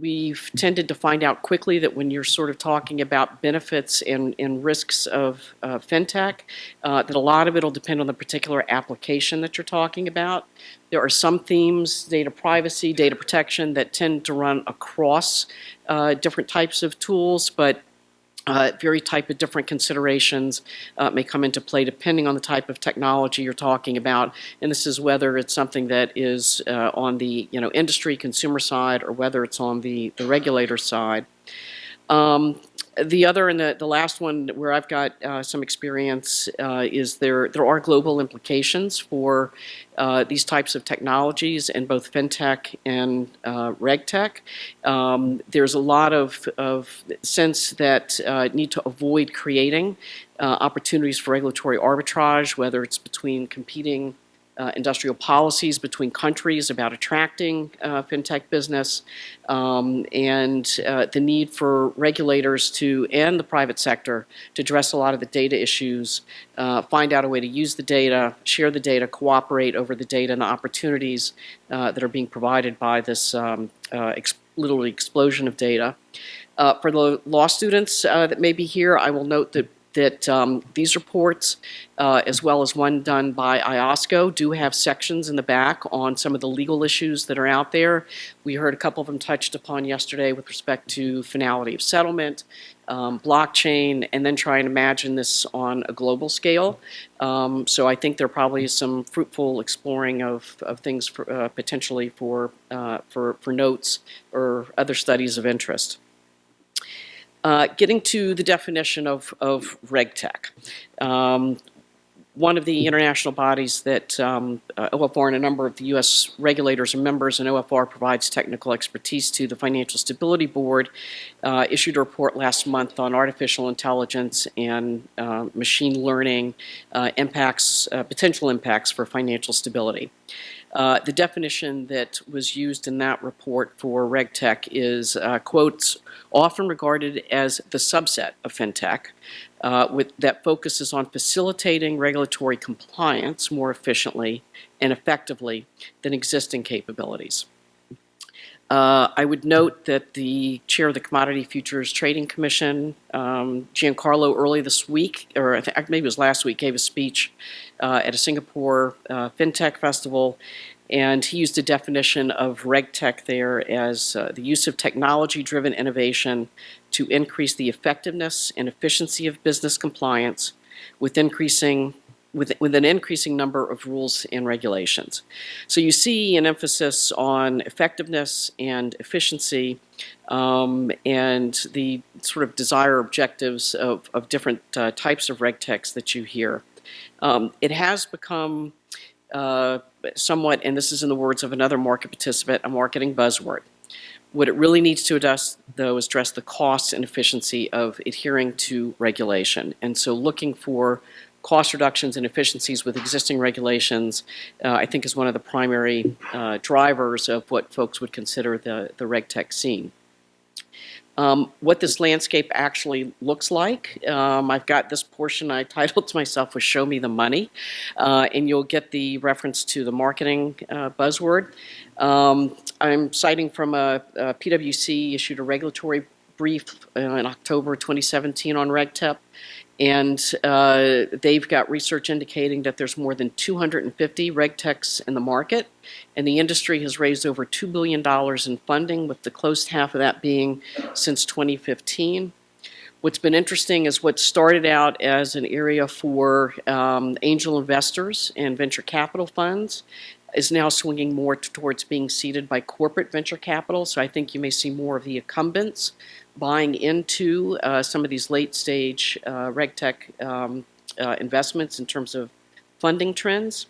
we've tended to find out quickly that when you're sort of talking about benefits and, and risks of uh, fintech, uh, that a lot of it will depend on the particular application that you're talking about. There are some themes, data privacy, data protection, that tend to run across uh, different types of tools, but uh, very type of different considerations uh, may come into play depending on the type of technology you're talking about. And this is whether it's something that is uh, on the you know industry consumer side or whether it's on the, the regulator side. Um, the other and the, the last one where I've got uh, some experience uh, is there there are global implications for uh, these types of technologies in both fintech and uh, regtech. Um, there's a lot of, of sense that uh, need to avoid creating uh, opportunities for regulatory arbitrage, whether it's between competing uh, industrial policies between countries about attracting uh, fintech business um, and uh, the need for regulators to and the private sector to address a lot of the data issues, uh, find out a way to use the data, share the data, cooperate over the data and the opportunities uh, that are being provided by this um, uh, ex literally explosion of data. for the law students that may be here, I will note that that um, these reports, uh, as well as one done by IOSCO, do have sections in the back on some of the legal issues that are out there. We heard a couple of them touched upon yesterday with respect to finality of settlement, um, blockchain, and then try and imagine this on a global scale. Um, so I think there probably is some fruitful exploring of, of things for, uh, potentially for, uh, for, for notes or other studies of interest. Uh, getting to the definition of, of RegTech. Um, one of the international bodies that um, uh, OFR and a number of the U.S. regulators are members and OFR provides technical expertise to the Financial Stability Board uh, issued a report last month on artificial intelligence and uh, machine learning uh, impacts, uh, potential impacts for financial stability. Uh, the definition that was used in that report for RegTech is, uh, quotes, often regarded as the subset of FinTech uh, with, that focuses on facilitating regulatory compliance more efficiently and effectively than existing capabilities. Uh, I would note that the chair of the Commodity Futures Trading Commission, um, Giancarlo, early this week, or maybe it was last week, gave a speech uh, at a Singapore uh, FinTech festival, and he used a definition of RegTech there as uh, the use of technology-driven innovation to increase the effectiveness and efficiency of business compliance with increasing with, with an increasing number of rules and regulations. So you see an emphasis on effectiveness and efficiency um, and the sort of desire objectives of, of different uh, types of regtechs that you hear. Um, it has become uh, somewhat, and this is in the words of another market participant, a marketing buzzword. What it really needs to address, though, is address the costs and efficiency of adhering to regulation. And so looking for cost reductions and efficiencies with existing regulations, uh, I think is one of the primary uh, drivers of what folks would consider the, the RegTech scene. Um, what this landscape actually looks like. Um, I've got this portion I titled to myself was Show Me the Money, uh, and you'll get the reference to the marketing uh, buzzword. Um, I'm citing from a, a, PwC issued a regulatory brief uh, in October 2017 on RegTech, and uh, they've got research indicating that there's more than 250 regtechs in the market, and the industry has raised over $2 billion in funding, with the close half of that being since 2015. What's been interesting is what started out as an area for um, angel investors and venture capital funds is now swinging more towards being seeded by corporate venture capital. So I think you may see more of the incumbents buying into uh, some of these late stage uh, RegTech um, uh, investments in terms of funding trends.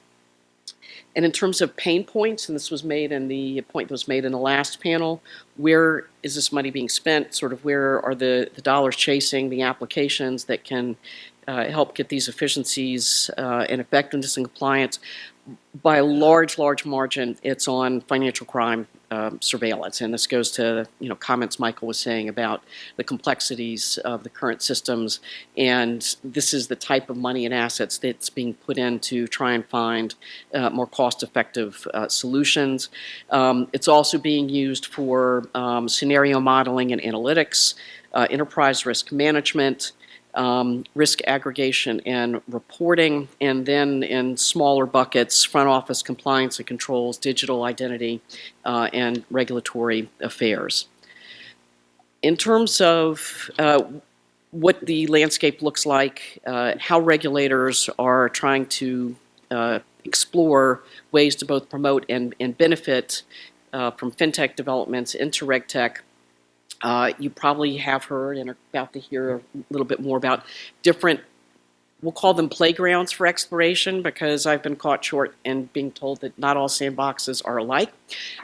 And in terms of pain points, and this was made in the point that was made in the last panel, where is this money being spent? Sort of where are the, the dollars chasing the applications that can uh, help get these efficiencies uh, and effectiveness and compliance? By a large, large margin, it's on financial crime um, surveillance. And this goes to, you know, comments Michael was saying about the complexities of the current systems. And this is the type of money and assets that's being put in to try and find uh, more cost-effective uh, solutions. Um, it's also being used for um, scenario modeling and analytics, uh, enterprise risk management, um, risk aggregation and reporting, and then in smaller buckets, front office compliance and controls, digital identity, uh, and regulatory affairs. In terms of uh, what the landscape looks like, uh, how regulators are trying to uh, explore ways to both promote and, and benefit uh, from fintech developments into regtech, uh, you probably have heard and are about to hear a little bit more about different, we'll call them playgrounds for exploration because I've been caught short and being told that not all sandboxes are alike.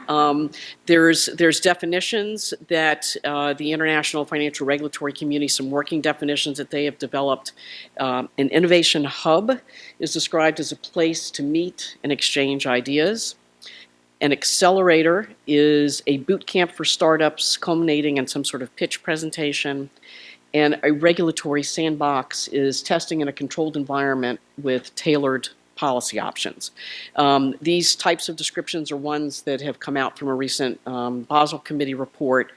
Um, there's, there's definitions that uh, the international financial regulatory community, some working definitions that they have developed. Um, an innovation hub is described as a place to meet and exchange ideas. An accelerator is a boot camp for startups culminating in some sort of pitch presentation. And a regulatory sandbox is testing in a controlled environment with tailored policy options. Um, these types of descriptions are ones that have come out from a recent um, Basel Committee report.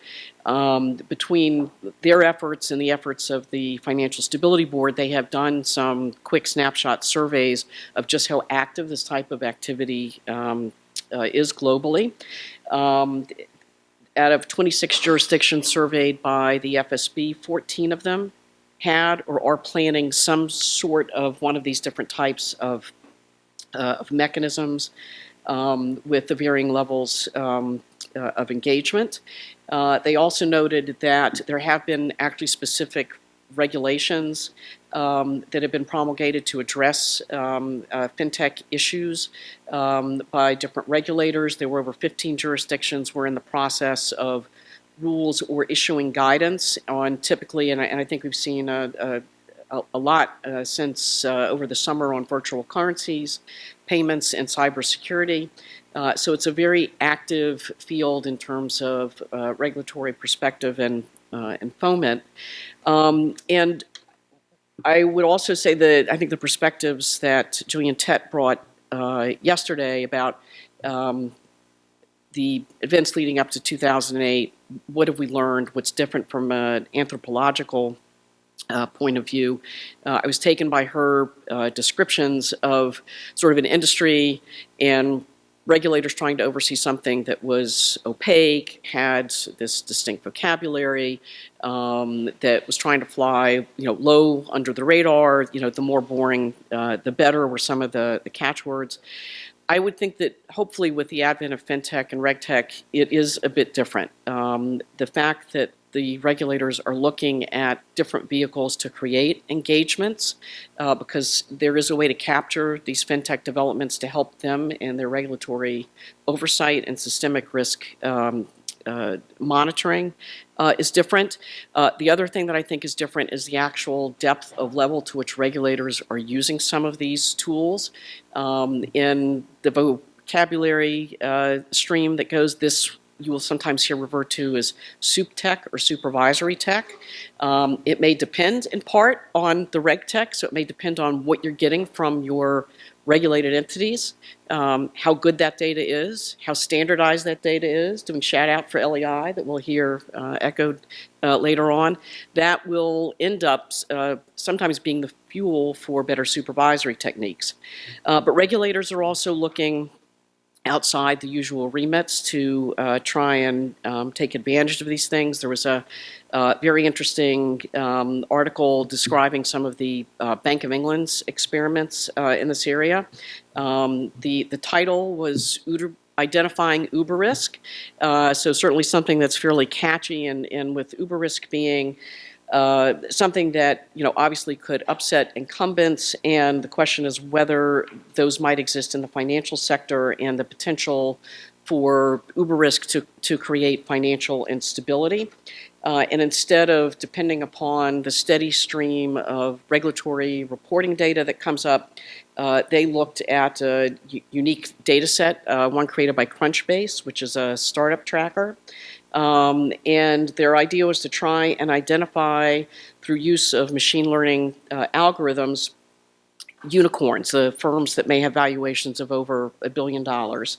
Um, between their efforts and the efforts of the Financial Stability Board, they have done some quick snapshot surveys of just how active this type of activity um, is globally. Um, out of 26 jurisdictions surveyed by the FSB, 14 of them had or are planning some sort of one of these different types of, uh, of mechanisms um, with the varying levels um, uh, of engagement. Uh, they also noted that there have been actually specific regulations um, that have been promulgated to address um, uh, fintech issues um, by different regulators. There were over 15 jurisdictions were in the process of rules or issuing guidance on typically, and I, and I think we've seen a, a, a lot uh, since uh, over the summer on virtual currencies, payments, and cybersecurity. Uh, so it's a very active field in terms of uh, regulatory perspective and, uh, and foment. Um, and I would also say that I think the perspectives that Gillian Tett brought uh, yesterday about um, the events leading up to 2008, what have we learned, what's different from an anthropological uh, point of view. Uh, I was taken by her uh, descriptions of sort of an industry and regulators trying to oversee something that was opaque, had this distinct vocabulary, um, that was trying to fly, you know, low under the radar. You know, the more boring, uh, the better were some of the, the catchwords. I would think that hopefully with the advent of fintech and regtech, it is a bit different. Um, the fact that the regulators are looking at different vehicles to create engagements uh, because there is a way to capture these fintech developments to help them in their regulatory oversight and systemic risk um, uh, monitoring uh, is different. Uh, the other thing that I think is different is the actual depth of level to which regulators are using some of these tools. Um, in the vocabulary uh, stream that goes this you will sometimes hear referred to as SupTech or supervisory tech. Um, it may depend in part on the reg tech, so it may depend on what you're getting from your regulated entities, um, how good that data is, how standardized that data is, doing shout out for LEI that we'll hear uh, echoed uh, later on. That will end up uh, sometimes being the fuel for better supervisory techniques. Uh, but regulators are also looking outside the usual remits to uh, try and um, take advantage of these things. There was a uh, very interesting um, article describing some of the uh, Bank of England's experiments uh, in this area. Um, the, the title was Uber, identifying uber risk. Uh, so certainly something that's fairly catchy and, and with uber risk being uh, something that you know obviously could upset incumbents and the question is whether those might exist in the financial sector and the potential for uber risk to, to create financial instability. Uh, and instead of depending upon the steady stream of regulatory reporting data that comes up, uh, they looked at a unique data set, uh, one created by Crunchbase, which is a startup tracker. Um, and their idea was to try and identify, through use of machine learning uh, algorithms, unicorns, the firms that may have valuations of over a billion dollars.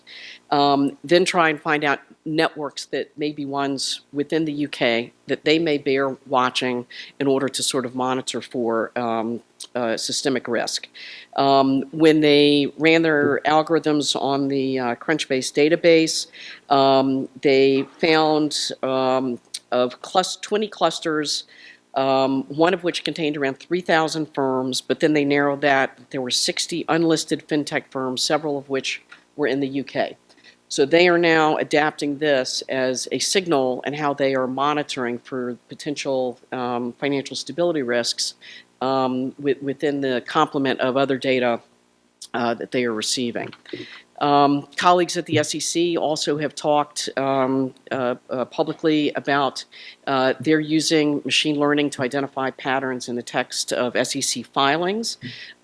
Um, then try and find out networks that may be ones within the UK that they may bear watching in order to sort of monitor for um, uh, systemic risk. Um, when they ran their algorithms on the uh, Crunchbase database, um, they found um, of clus- 20 clusters um, one of which contained around 3,000 firms, but then they narrowed that. There were 60 unlisted fintech firms, several of which were in the UK. So they are now adapting this as a signal and how they are monitoring for potential um, financial stability risks um, with, within the complement of other data uh, that they are receiving. Um, colleagues at the SEC also have talked um, uh, uh, publicly about uh, they're using machine learning to identify patterns in the text of SEC filings.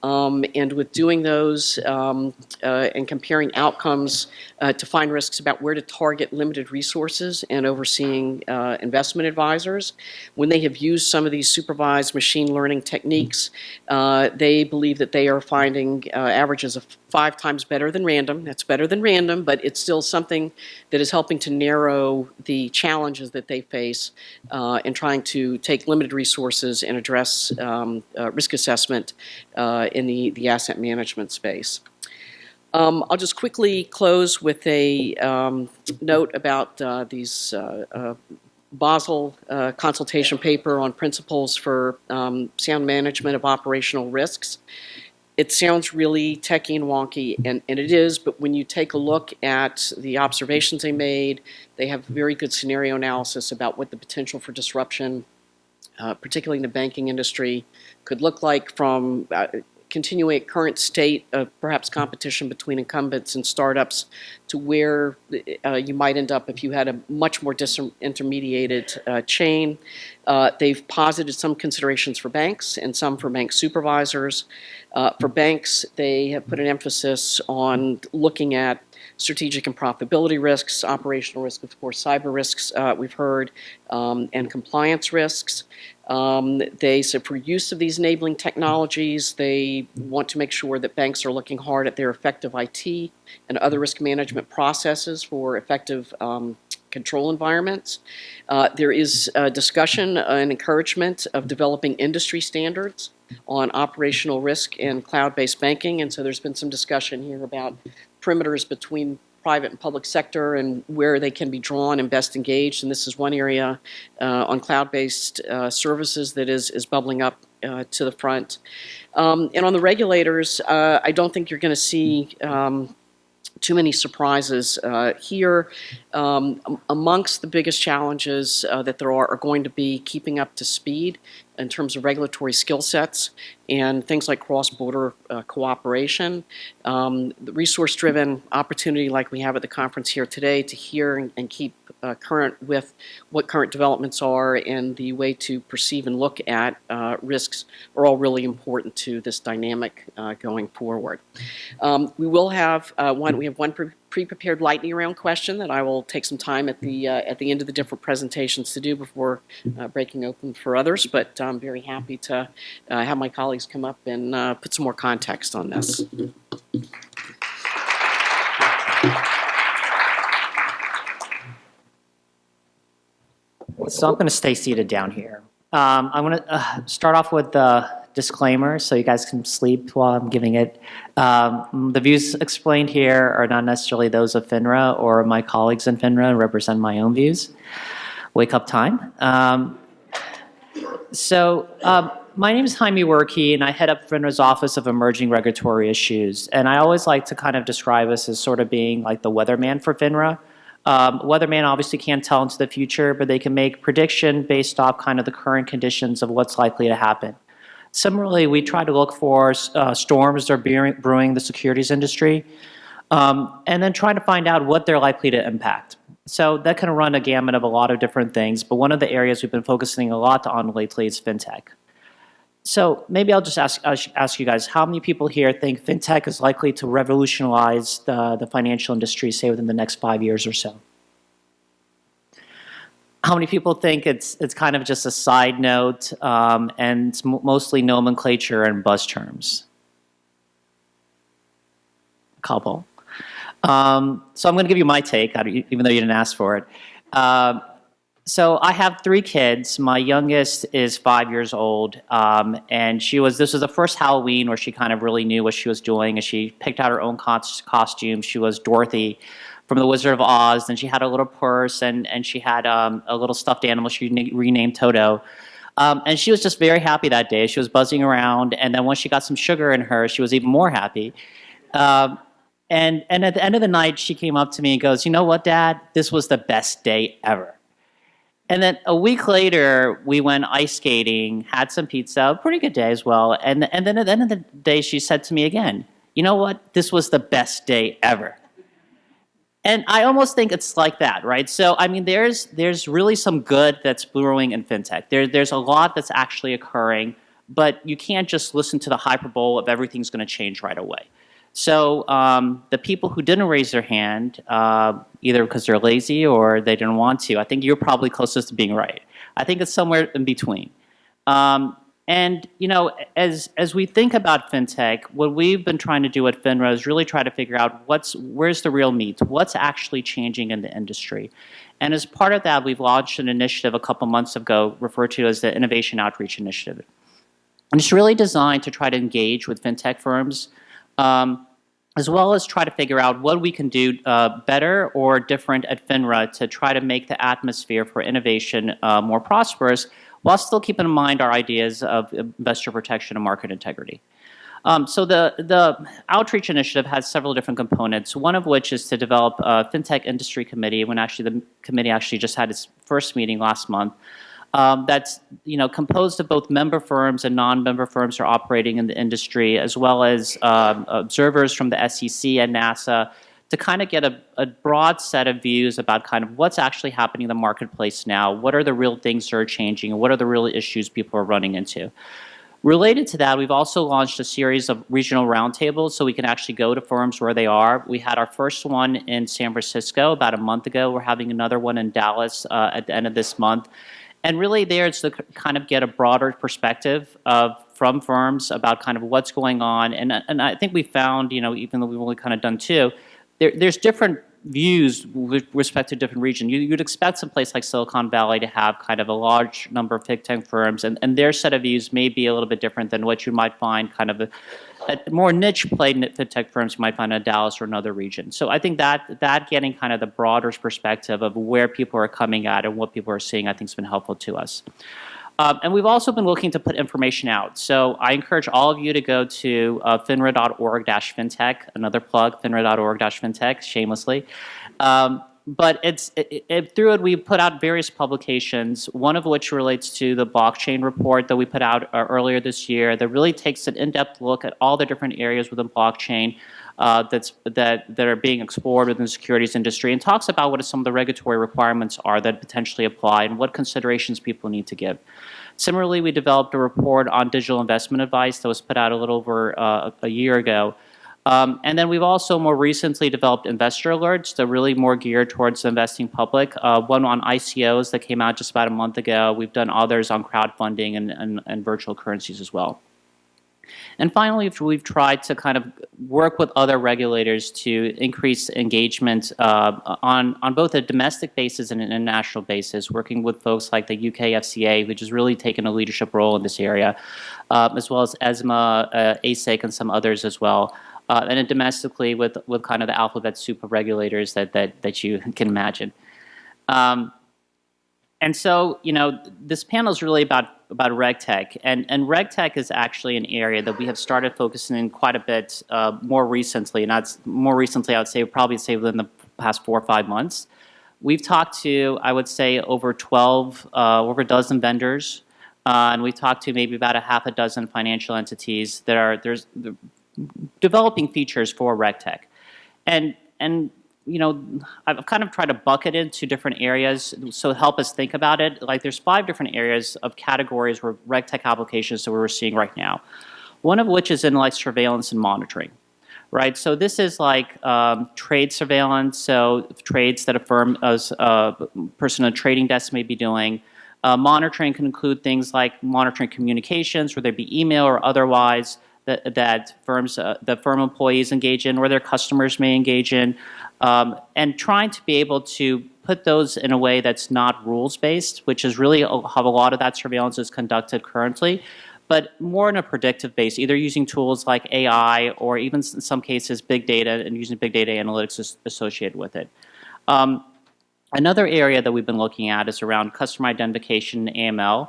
Um, and with doing those um, uh, and comparing outcomes uh, to find risks about where to target limited resources and overseeing uh, investment advisors, when they have used some of these supervised machine learning techniques, uh, they believe that they are finding uh, averages of five times better than random. That's better than random, but it's still something that is helping to narrow the challenges that they face uh, in trying to take limited resources and address um, risk assessment in the, the asset management space. Um, I'll just quickly close with a um, note about uh, these uh, uh, Basel uh, consultation paper on principles for um, sound management of operational risks. It sounds really techy and wonky, and, and it is, but when you take a look at the observations they made, they have very good scenario analysis about what the potential for disruption, uh, particularly in the banking industry, could look like from uh, continuing current state of perhaps competition between incumbents and startups to where uh, you might end up if you had a much more disintermediated uh, chain. Uh, they've posited some considerations for banks and some for bank supervisors. Uh, for banks, they have put an emphasis on looking at strategic and profitability risks, operational risk, of course, cyber risks, uh, we've heard, um, and compliance risks. Um, they said for use of these enabling technologies, they want to make sure that banks are looking hard at their effective IT and other risk management processes for effective um, control environments. Uh, there is a discussion and encouragement of developing industry standards on operational risk in cloud-based banking, and so there's been some discussion here about perimeters between private and public sector and where they can be drawn and best engaged. And this is one area uh, on cloud-based uh, services that is, is bubbling up uh, to the front. Um, and on the regulators, uh, I don't think you're going to see um, too many surprises uh, here. Um, amongst the biggest challenges uh, that there are are going to be keeping up to speed in terms of regulatory skill sets and things like cross-border uh, cooperation. Um, the resource-driven opportunity like we have at the conference here today to hear and, and keep uh, current with what current developments are and the way to perceive and look at uh, risks are all really important to this dynamic uh, going forward. Um, we will have uh, one, we have one pre pre-prepared lightning round question that I will take some time at the uh, at the end of the different presentations to do before uh, breaking open for others. But I'm very happy to uh, have my colleagues come up and uh, put some more context on this. So I'm going to stay seated down here. Um, I'm going to uh, start off with the disclaimer so you guys can sleep while I'm giving it. Um, the views explained here are not necessarily those of FINRA or my colleagues in FINRA and represent my own views. Wake up time. Um, so um, my name is Haimera Workie, and I head up FINRA's Office of Emerging Regulatory Issues. And I always like to kind of describe us as sort of being like the weatherman for FINRA. Um, weatherman obviously can't tell into the future, but they can make prediction based off kind of the current conditions of what's likely to happen. Similarly, we try to look for uh, storms that are brewing the securities industry. Um, and then trying to find out what they're likely to impact. So that can run a gamut of a lot of different things, but one of the areas we've been focusing a lot on lately is fintech. So maybe I'll just ask, ask ask you guys, how many people here think fintech is likely to revolutionize the, the financial industry, say within the next five years or so? How many people think it's, it's kind of just a side note um, and it's mo- mostly nomenclature and buzz terms? A couple. Um, so I'm going to give you my take, even though you didn't ask for it. Um, so I have three kids. My youngest is five years old, um, and she was. This was the first Halloween where she kind of really knew what she was doing, and she picked out her own cos- costume. She was Dorothy from The Wizard of Oz, and she had a little purse, and and she had um, a little stuffed animal. She renamed Toto. Um, and she was just very happy that day. She was buzzing around, and then once she got some sugar in her, she was even more happy. Um, and and at the end of the night, she came up to me and goes, "You know what, Dad? This was the best day ever." And then a week later, we went ice skating, had some pizza, pretty good day as well. And and then at the end of the day, she said to me again, "You know what? This was the best day ever." And I almost think it's like that, right? So I mean, there's there's really some good that's brewing in fintech. There there's a lot that's actually occurring, but you can't just listen to the hyperbole of everything's going to change right away. So um, the people who didn't raise their hand, uh, either because they're lazy or they didn't want to, I think you're probably closest to being right. I think it's somewhere in between. Um, and you know, as as we think about fintech, what we've been trying to do at FINRA is really try to figure out what's where's the real meat, what's actually changing in the industry. And as part of that, we've launched an initiative a couple months ago referred to as the Innovation Outreach Initiative. And it's really designed to try to engage with fintech firms, um, as well as try to figure out what we can do uh, better or different at FINRA to try to make the atmosphere for innovation uh, more prosperous, while still keeping in mind our ideas of investor protection and market integrity. Um, so the, the outreach initiative has several different components, one of which is to develop a fintech industry committee, when actually the committee actually just had its first meeting last month, um, that's you know composed of both member firms and non-member firms who are operating in the industry, as well as um, observers from the SEC and NASAA, to kind of get a, a, broad set of views about kind of what's actually happening in the marketplace now, what are the real things that are changing, and what are the real issues people are running into. Related to that, we've also launched a series of regional roundtables so we can actually go to firms where they are. We had our first one in San Francisco about a month ago. We're having another one in Dallas uh, at the end of this month. And really there it's to kind of get a broader perspective of from firms about kind of what's going on. And, and I think we found, you know, even though we've only kind of done two, there, there's different views with respect to different regions. You, would expect some place like Silicon Valley to have kind of a large number of fintech firms, and, and their set of views may be a little bit different than what you might find kind of a, a more niche play fintech firms you might find in Dallas or another region. So I think that that getting kind of the broader perspective of where people are coming at and what people are seeing, I think has been helpful to us. Um, and we've also been looking to put information out. So I encourage all of you to go to uh, finra.org-fintech, another plug, finra.org-fintech, shamelessly. Um, but it's it, it, through it we put out various publications one of which relates to the blockchain report that we put out uh, earlier this year that really takes an in-depth look at all the different areas within blockchain uh, that's that that are being explored within the securities industry and talks about what some of the regulatory requirements are that potentially apply and what considerations people need to give similarly we developed a report on digital investment advice that was put out a little over uh, a year ago um, and then we've also more recently developed investor alerts that are really more geared towards the investing public. Uh, one on ICOs that came out just about a month ago. We've done others on crowdfunding and, and, and virtual currencies as well. And finally, we've tried to kind of work with other regulators to increase engagement uh, on, on both a domestic basis and an international basis, working with folks like the UK FCA, which has really taken a leadership role in this area, uh, as well as ESMA, uh, ASIC, and some others as well uh, and then domestically with, with kind of the alphabet soup of regulators that, that, that you can imagine. Um, and so, you know, this panel is really about, about RegTech, and, and RegTech is actually an area that we have started focusing in quite a bit uh, more recently, and that's more recently, I would say, probably say within the past four or five months. We've talked to, I would say, over 12, uh, over a dozen vendors, uh, and we've talked to maybe about a half a dozen financial entities that are, there's developing features for RegTech. and and you know, I've kind of tried to bucket it into different areas so help us think about it. Like there's five different areas of categories where RegTech applications that we're seeing right now. One of which is in like surveillance and monitoring, right? So this is like um, trade surveillance, so trades that a firm, as a person on a trading desk may be doing. Uh, monitoring can include things like monitoring communications, whether it be email or otherwise, that, that firms, uh, the firm employees engage in or their customers may engage in, um, and trying to be able to put those in a way that's not rules-based, which is really how a lot of that surveillance is conducted currently, but more in a predictive base, either using tools like AI or even in some cases big data and using big data analytics associated with it. Um, another area that we've been looking at is around customer identification AML.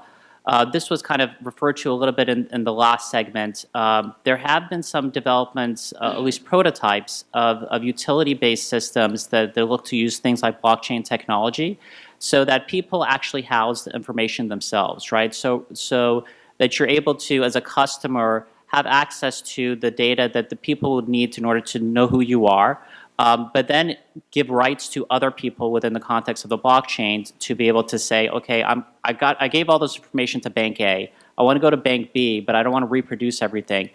Uh, this was kind of referred to a little bit in, in the last segment. Um, there have been some developments, uh, at least prototypes, of, of utility-based systems that, that look to use things like blockchain technology so that people actually house the information themselves, right? So, so that you're able to, as a customer, have access to the data that the people would need in order to know who you are, um, but then give rights to other people within the context of the blockchain to be able to say, okay, I'm, I, got, I gave all this information to bank A. I want to go to bank B, but I don't want to reproduce everything.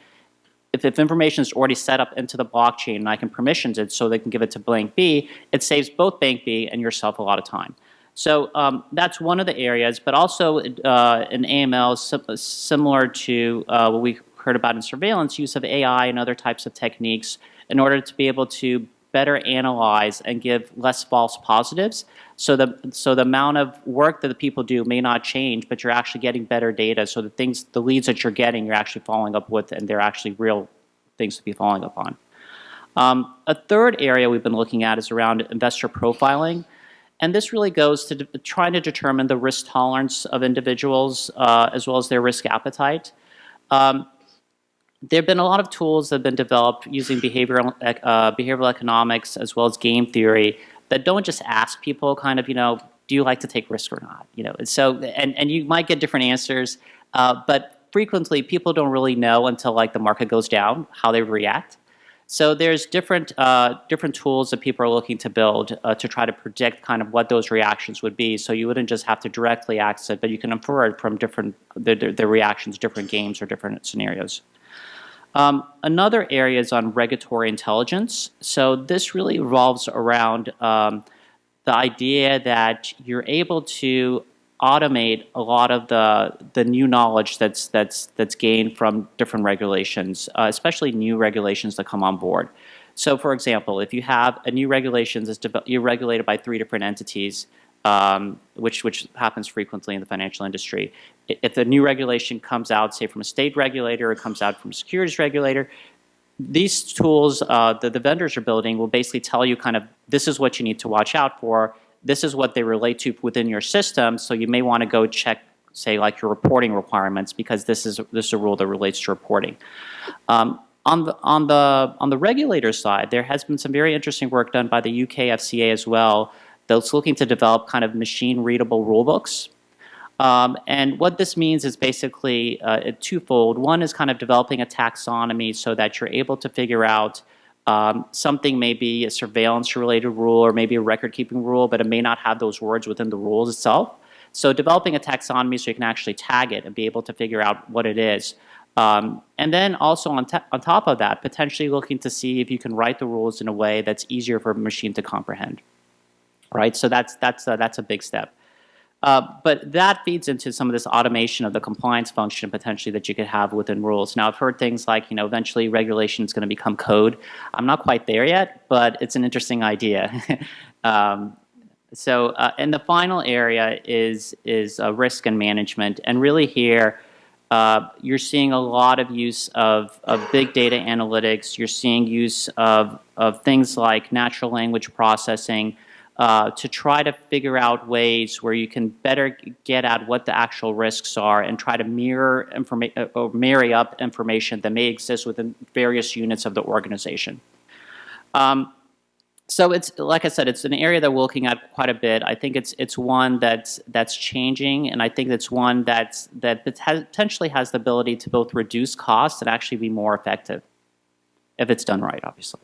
If, if information is already set up into the blockchain and I can permissions it so they can give it to bank B, it saves both bank B and yourself a lot of time. So um, that's one of the areas, but also uh, in AML, similar to uh, what we heard about in surveillance, use of AI and other types of techniques in order to be able to better analyze and give less false positives. So the, so the amount of work that the people do may not change, but you're actually getting better data. So the things, the leads that you're getting, you're actually following up with, and they're actually real things to be following up on. Um, a third area we've been looking at is around investor profiling. And this really goes to trying to determine the risk tolerance of individuals uh, as well as their risk appetite. Um, there have been a lot of tools that have been developed using behavioral, uh, behavioral economics as well as game theory that don't just ask people kind of, you know, do you like to take risk or not? You know, and so, and, and you might get different answers, uh, but frequently people don't really know until like the market goes down how they react. So there's different, uh, different tools that people are looking to build uh, to try to predict kind of what those reactions would be. So you wouldn't just have to directly ask it, but you can infer it from different, the, the, the reactions, different games or different scenarios. Um, another area is on regulatory intelligence. So this really revolves around um, the idea that you're able to automate a lot of the the new knowledge that's that's that's gained from different regulations, uh, especially new regulations that come on board. So, for example, if you have a new regulations that's you're regulated by three different entities, um, which, which happens frequently in the financial industry. If a new regulation comes out, say from a state regulator or comes out from a securities regulator, these tools uh, that the vendors are building will basically tell you kind of this is what you need to watch out for, this is what they relate to within your system, so you may want to go check say like your reporting requirements because this is this is a rule that relates to reporting. Um, on the on the on the regulator side, there has been some very interesting work done by the UK FCA as well that's looking to develop kind of machine readable rulebooks. Um, and what this means is basically uh, twofold. One is kind of developing a taxonomy so that you're able to figure out um, something may be a surveillance related rule or maybe a record keeping rule, but it may not have those words within the rules itself. So developing a taxonomy so you can actually tag it and be able to figure out what it is. Um, and then also on, on top of that, potentially looking to see if you can write the rules in a way that's easier for a machine to comprehend right? So that's, that's, that's a big step. Uh, but that feeds into some of this automation of the compliance function potentially that you could have within rules. Now I've heard things like, you know, eventually regulation is going to become code. I'm not quite there yet, but it's an interesting idea. um, so, uh, and the final area is, is uh, risk and management. And really here, uh, you're seeing a lot of use of, of big data analytics. You're seeing use of, of things like natural language processing, uh, to try to figure out ways where you can better get at what the actual risks are and try to mirror information uh, or marry up information that may exist within various units of the organization. Um, so it's like I said, it's an area that we're looking at quite a bit. I think it's it's one that's that's changing, and I think it's one that's that potentially has the ability to both reduce costs and actually be more effective if it's done right, obviously.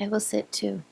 I will sit too.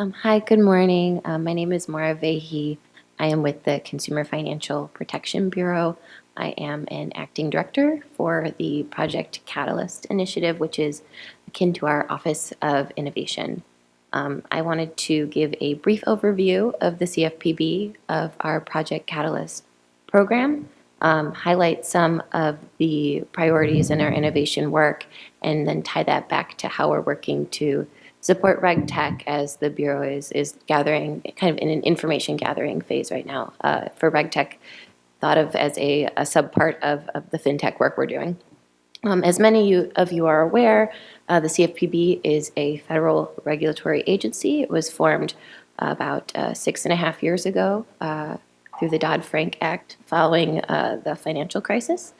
Um, hi, good morning. Um, my name is Maura Vehi. I am with the Consumer Financial Protection Bureau. I am an acting director for the Project Catalyst initiative, which is akin to our Office of Innovation. Um, I wanted to give a brief overview of the CFPB of our Project Catalyst program, um, highlight some of the priorities in our innovation work, and then tie that back to how we're working to support RegTech as the Bureau is, is gathering, kind of in an information gathering phase right now uh, for RegTech, thought of as a, a subpart of, of the FinTech work we're doing. Um, As many you- of you are aware, uh, the CFPB is a federal regulatory agency. It was formed about uh, six and a half years ago uh, through the Dodd-Frank Act following uh, the financial crisis.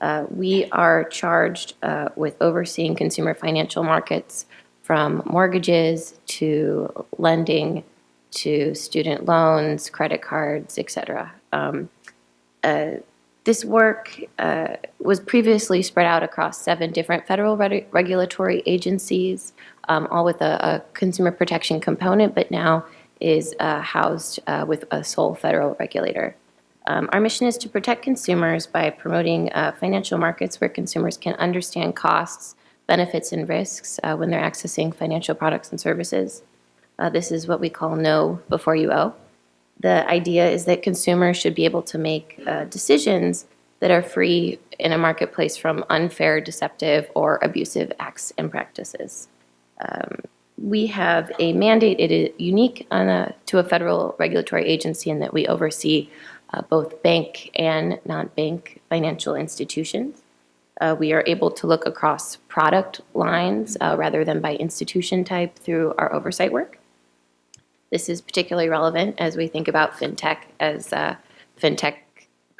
Uh, We are charged uh, with overseeing consumer financial markets from mortgages to lending to student loans, credit cards, et cetera. Um, this work uh, was previously spread out across seven different federal reg- regulatory agencies, um, all with a, a consumer protection component, but now is uh, housed uh, with a sole federal regulator. Um, our mission is to protect consumers by promoting uh, financial markets where consumers can understand costs, benefits, and risks uh, when they're accessing financial products and services. Uh, this is what we call know before you owe the idea is that consumers should be able to make uh, decisions that are free in a marketplace from unfair, deceptive, or abusive acts and practices. Um, we have a mandate, it is unique a, to a federal regulatory agency in that we oversee uh, both bank and non-bank financial institutions. Uh, we are able to look across product lines uh, rather than by institution type through our oversight work. This is particularly relevant as we think about fintech, as uh, fintech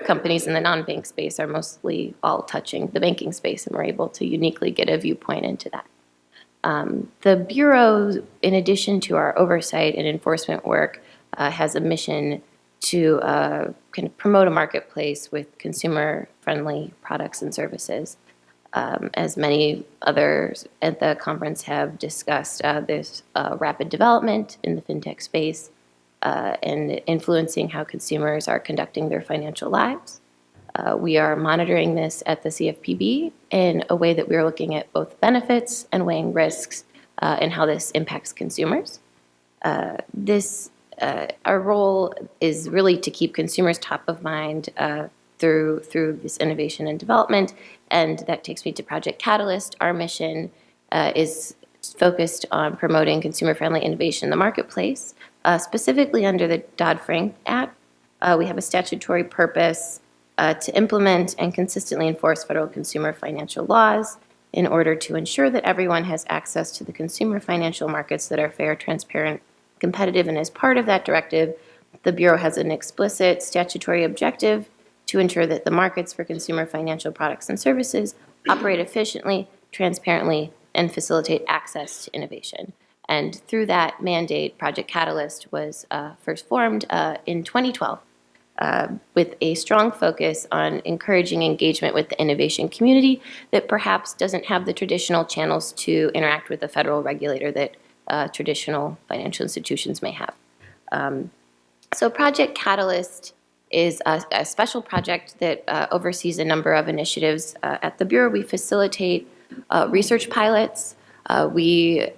companies in the non-bank space are mostly all touching the banking space, and we're able to uniquely get a viewpoint into that. Um, The Bureau, in addition to our oversight and enforcement work, uh, has a mission to uh, kind of promote a marketplace with consumer-friendly products and services. Um, As many others at the conference have discussed, uh, there's uh, rapid development in the fintech space uh, and influencing how consumers are conducting their financial lives. Uh, We are monitoring this at the CFPB in a way that we're looking at both benefits and weighing risks uh, and how this impacts consumers. Uh, This, uh, our role is really to keep consumers top of mind uh, through, through this innovation and development. And that takes me to Project Catalyst. Our mission uh, is focused on promoting consumer-friendly innovation in the marketplace, specifically under the Dodd-Frank Act. We have a statutory purpose uh, to implement and consistently enforce federal consumer financial laws in order to ensure that everyone has access to the consumer financial markets that are fair, transparent, competitive, and as part of that directive, the Bureau has an explicit statutory objective to ensure that the markets for consumer financial products and services operate efficiently, transparently, and facilitate access to innovation. And through that mandate, Project Catalyst was uh, first formed uh, in 2012 uh, with a strong focus on encouraging engagement with the innovation community that perhaps doesn't have the traditional channels to interact with the federal regulator that uh, traditional financial institutions may have. Um, So Project Catalyst is a, a special project that uh, oversees a number of initiatives uh, at the Bureau. We facilitate uh, research pilots. Uh, we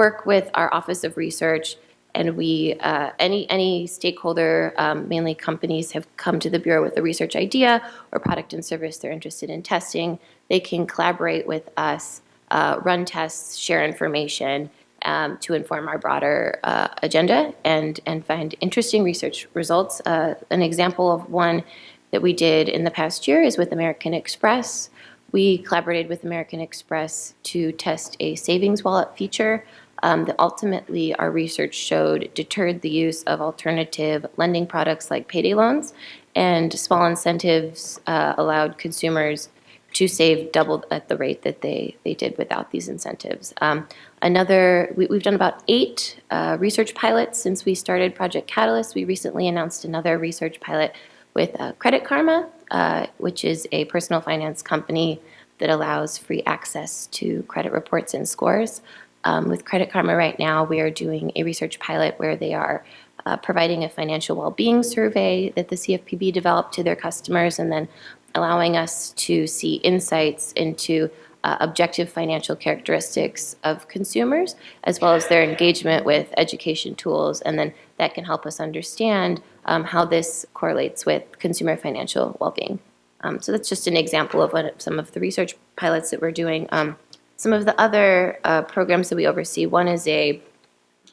work with our Office of Research, and we uh, any any stakeholder, um, mainly companies, have come to the Bureau with a research idea or product and service they're interested in testing. They can collaborate with us, uh, run tests, share information, um, to inform our broader uh, agenda and, and find interesting research results. Uh, An example of one that we did in the past year is with American Express. We collaborated with American Express to test a savings wallet feature um, that ultimately our research showed deterred the use of alternative lending products like payday loans, and small incentives uh, allowed consumers to save double at the rate that they, they did without these incentives. Um, Another, we, we've done about eight uh, research pilots since we started Project Catalyst. We recently announced another research pilot with uh, Credit Karma, uh, which is a personal finance company that allows free access to credit reports and scores. Um, With Credit Karma right now, we are doing a research pilot where they are uh, providing a financial well-being survey that the CFPB developed to their customers and then allowing us to see insights into uh, objective financial characteristics of consumers, as well as their engagement with education tools. And then that can help us understand um, how this correlates with consumer financial well-being. Um, So that's just an example of what some of the research pilots that we're doing. Um, Some of the other uh, programs that we oversee, one is a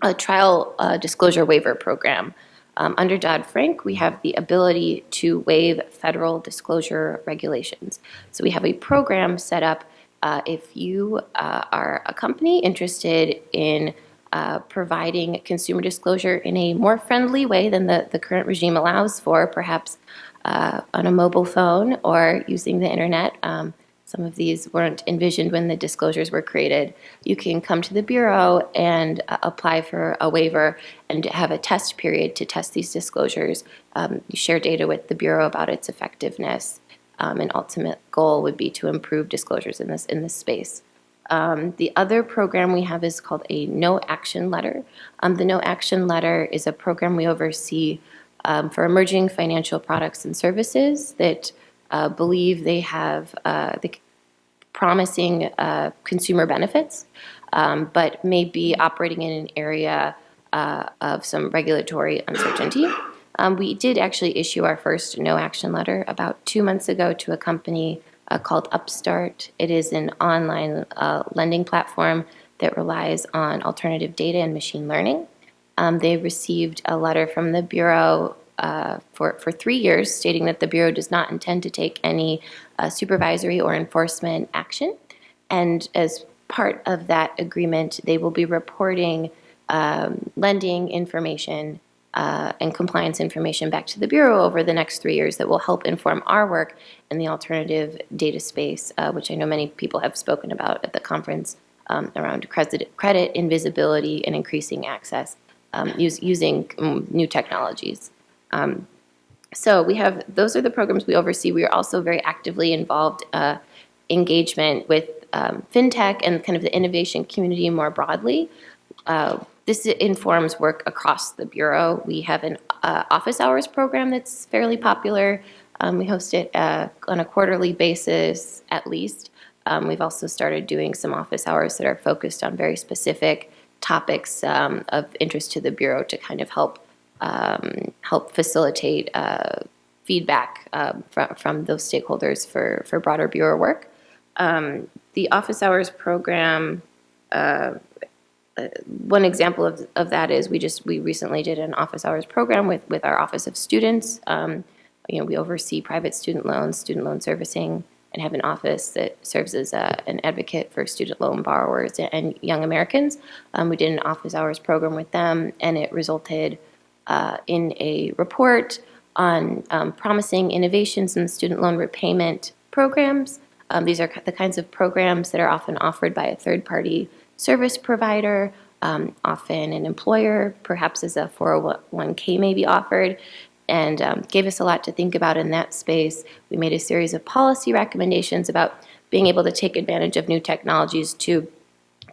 a trial uh, disclosure waiver program. Um, Under Dodd-Frank, we have the ability to waive federal disclosure regulations. So we have a program set up uh, if you uh, are a company interested in uh, providing consumer disclosure in a more friendly way than the, the current regime allows for, perhaps uh, on a mobile phone or using the internet. Um, some of these weren't envisioned when the disclosures were created. You can come to the Bureau and uh, apply for a waiver and have a test period to test these disclosures. Um, You share data with the Bureau about its effectiveness. Um, An ultimate goal would be to improve disclosures in this, in this space. Um, The other program we have is called a No Action Letter. Um, The No Action Letter is a program we oversee um, for emerging financial products and services that uh, believe they have uh, the promising uh, consumer benefits, um, but may be operating in an area uh, of some regulatory uncertainty. Um, We did actually issue our first no-action letter about two months ago to a company uh, called Upstart. It is an online uh, lending platform that relies on alternative data and machine learning. Um, They received a letter from the Bureau uh, for, for three years stating that the Bureau does not intend to take any uh, supervisory or enforcement action. And as part of that agreement, they will be reporting um, lending information uh, and compliance information back to the Bureau over the next three years that will help inform our work in the alternative data space, uh, which I know many people have spoken about at the conference um, around credit, credit invisibility and increasing access um, use, using mm, new technologies. Um, So we have, those are the programs we oversee. We are also very actively involved uh, engagement with um, FinTech and kind of the innovation community more broadly. Uh, This informs work across the Bureau. We have an uh, office hours program that's fairly popular. Um, We host it uh, on a quarterly basis at least. Um, We've also started doing some office hours that are focused on very specific topics um, of interest to the Bureau to kind of help um, help facilitate uh, feedback um, from, from those stakeholders for, for broader Bureau work. Um, the office hours program, uh, uh, one example of, of that is we just, we recently did an office hours program with, with our Office of Students. Um, you know, we oversee private student loans, student loan servicing, and have an office that serves as a, an advocate for student loan borrowers and young Americans. Um, we did an office hours program with them, and it resulted uh, in a report on um, promising innovations in student loan repayment programs. Um, These are the kinds of programs that are often offered by a third-party service provider, um, often an employer, perhaps as a 401k may be offered, and um, gave us a lot to think about in that space. We made a series of policy recommendations about being able to take advantage of new technologies to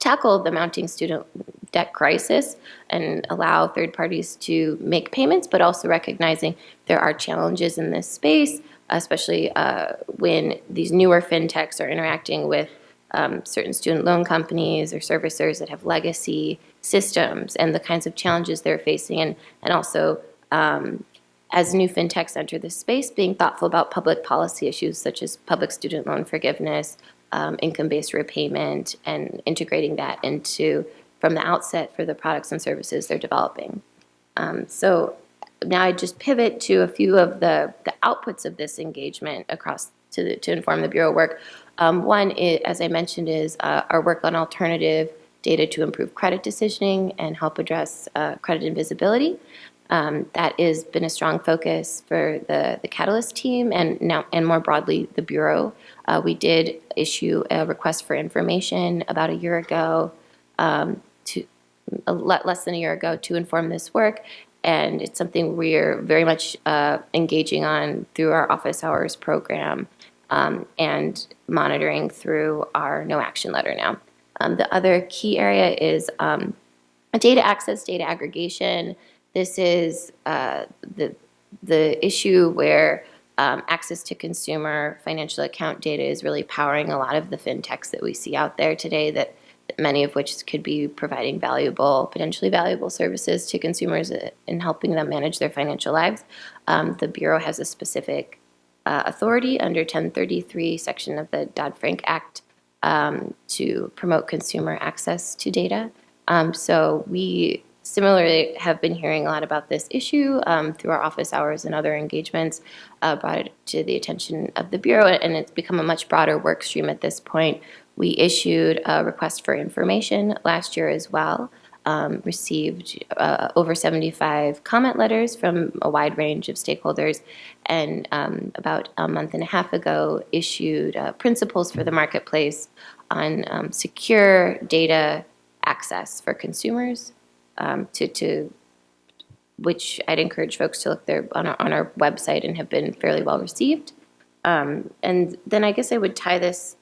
tackle the mounting student debt crisis and allow third parties to make payments, but also recognizing there are challenges in this space, especially uh, when these newer fintechs are interacting with um, certain student loan companies or servicers that have legacy systems and the kinds of challenges they're facing, and, and also um, as new fintechs enter this space, being thoughtful about public policy issues such as public student loan forgiveness, um, income-based repayment, and integrating that into from the outset for the products and services they're developing. Um, so now I just pivot to a few of the, the outputs of this engagement across to, the, to inform the Bureau work. Um, one, is, as I mentioned, is uh, our work on alternative data to improve credit decisioning and help address uh, credit invisibility. Um, that has been a strong focus for the, the Catalyst team and now and more broadly the Bureau. Uh, we did issue a request for information about a year ago, um, to less than a year ago, to inform this work. and it's something we're very much uh, engaging on through our office hours program um, and monitoring through our no action letter now. Um, the other key area is um, data access, data aggregation. This is uh, the the issue where um, access to consumer financial account data is really powering a lot of the fintechs that we see out there today that many of which could be providing valuable, potentially valuable services to consumers in helping them manage their financial lives. Um, the Bureau has a specific uh, authority under 1033 section of the Dodd-Frank Act um, to promote consumer access to data. Um, so we similarly have been hearing a lot about this issue um, through our office hours and other engagements, uh, brought it to the attention of the Bureau, and it's become a much broader work stream at this point. We issued a request for information last year as well, um, received uh, over 75 comment letters from a wide range of stakeholders, and um, about a month and a half ago issued uh, principles for the marketplace on um, secure data access for consumers um, to, to which I'd encourage folks to look there on our, on our website and have been fairly well received. Um, and then I guess I would tie this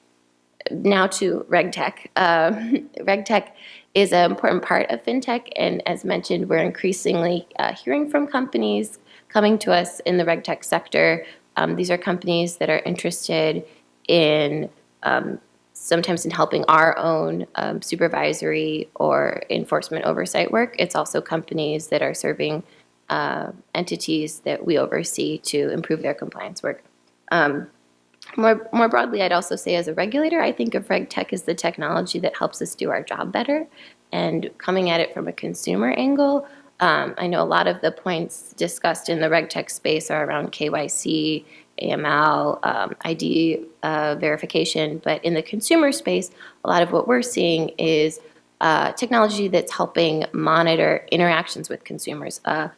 now to RegTech. Um, RegTech is an important part of fintech, and as mentioned, we're increasingly uh, hearing from companies coming to us in the RegTech sector. Um, these are companies that are interested in um, sometimes in helping our own um, supervisory or enforcement oversight work. It's also companies that are serving uh, entities that we oversee to improve their compliance work. Um, more, more broadly, I'd also say as a regulator, I think of RegTech as the technology that helps us do our job better. And coming at it from a consumer angle, um, I know a lot of the points discussed in the RegTech space are around KYC AML, um, ID uh, verification. But in the consumer space, a lot of what we're seeing is uh, technology that's helping monitor interactions with consumers. Uh,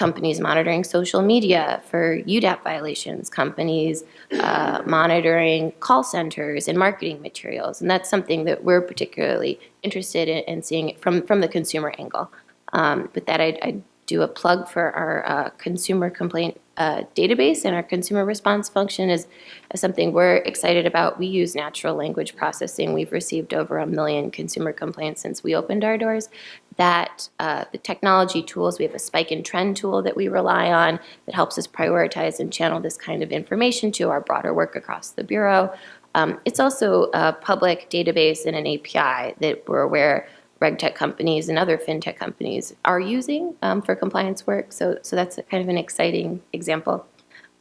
companies monitoring social media for UDAP violations, companies uh, monitoring call centers and marketing materials. And that's something that we're particularly interested in, in seeing from, from the consumer angle. Um, with that, I'd, I'd do a plug for our uh, consumer complaint uh, database and our consumer response function is, is, something we're excited about. We use natural language processing. We've received over a million consumer complaints since we opened our doors. That uh, the technology tools, we have a spike and trend tool that we rely on that helps us prioritize and channel this kind of information to our broader work across the Bureau. Um, it's also a public database and an API that we're aware RegTech companies and other fintech companies are using um, for compliance work. So, so that's kind of an exciting example.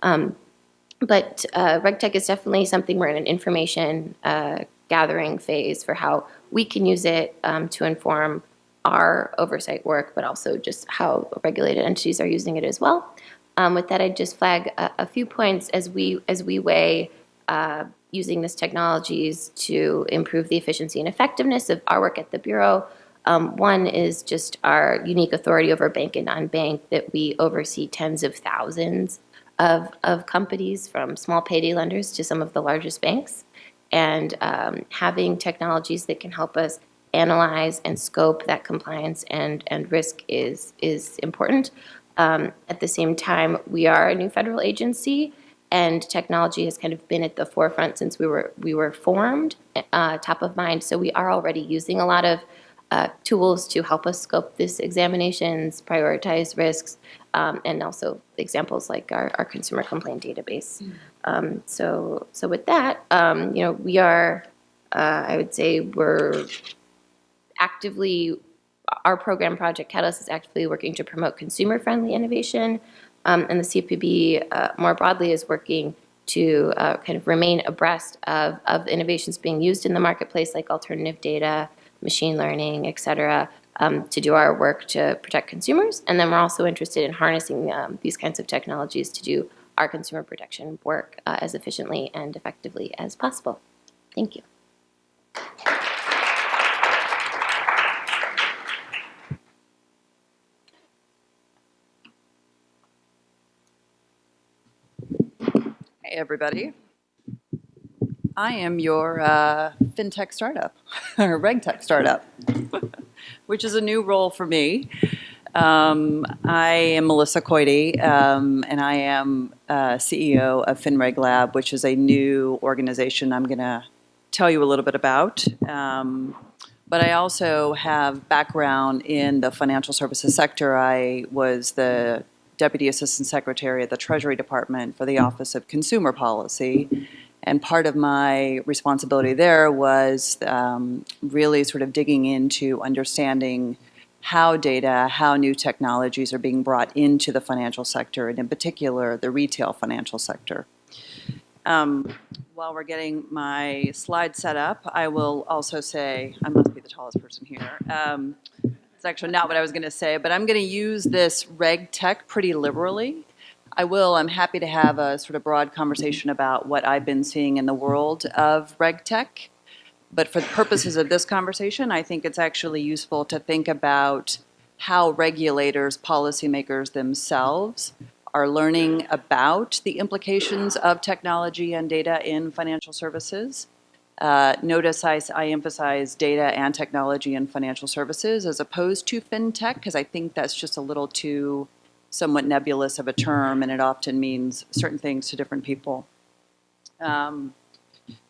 Um, but uh, RegTech is definitely something we're in an information uh, gathering phase for how we can use it um, to inform our oversight work, but also just how regulated entities are using it as well. Um, with that, I'd just flag a, a, few points as we as we weigh uh, using these technologies to improve the efficiency and effectiveness of our work at the Bureau. Um, one is just our unique authority over bank and non-bank that we oversee tens of thousands of, of companies from small payday lenders to some of the largest banks. And um, having technologies that can help us analyze and scope that compliance and, and risk is, is important. Um, at the same time, we are a new federal agency and technology has kind of been at the forefront since we were we were formed, uh, top of mind. So we are already using a lot of uh, tools to help us scope these examinations, prioritize risks, um, and also examples like our, our consumer complaint database. Mm. Um, so so with that, um, you know, we are, uh, I would say, we're actively. Our program, Project Catalyst, is actively working to promote consumer-friendly innovation. Um, and the CFPB uh, more broadly is working to uh, kind of remain abreast of, of innovations being used in the marketplace like alternative data, machine learning, et cetera, um, to do our work to protect consumers. And then we're also interested in harnessing um, these kinds of technologies to do our consumer protection work uh, as efficiently and effectively as possible. Thank you. Everybody. I am your uh, fintech startup, or regtech startup, which is a new role for me. Um, I am Melissa Koide, um, and I am uh, CEO of FinReg Lab, which is a new organization I'm going to tell you a little bit about. Um, but I also have background in the financial services sector. I was the Deputy Assistant Secretary at the Treasury Department for the Office of Consumer Policy. And part of my responsibility there was um, really sort of digging into understanding how data, how new technologies are being brought into the financial sector, and in particular, the retail financial sector. Um, while we're getting my slide set up, I will also say, I must be the tallest person here. Um, it's actually not what I was going to say, but I'm going to use this reg tech pretty liberally. I will, I'm happy to have a sort of broad conversation about what I've been seeing in the world of reg tech. But for the purposes of this conversation, I think it's actually useful to think about how regulators, policymakers themselves are learning about the implications of technology and data in financial services. Uh, notice I, I emphasize data and technology and financial services as opposed to fintech, because I think that's just a little too somewhat nebulous of a term, and it often means certain things to different people. Um,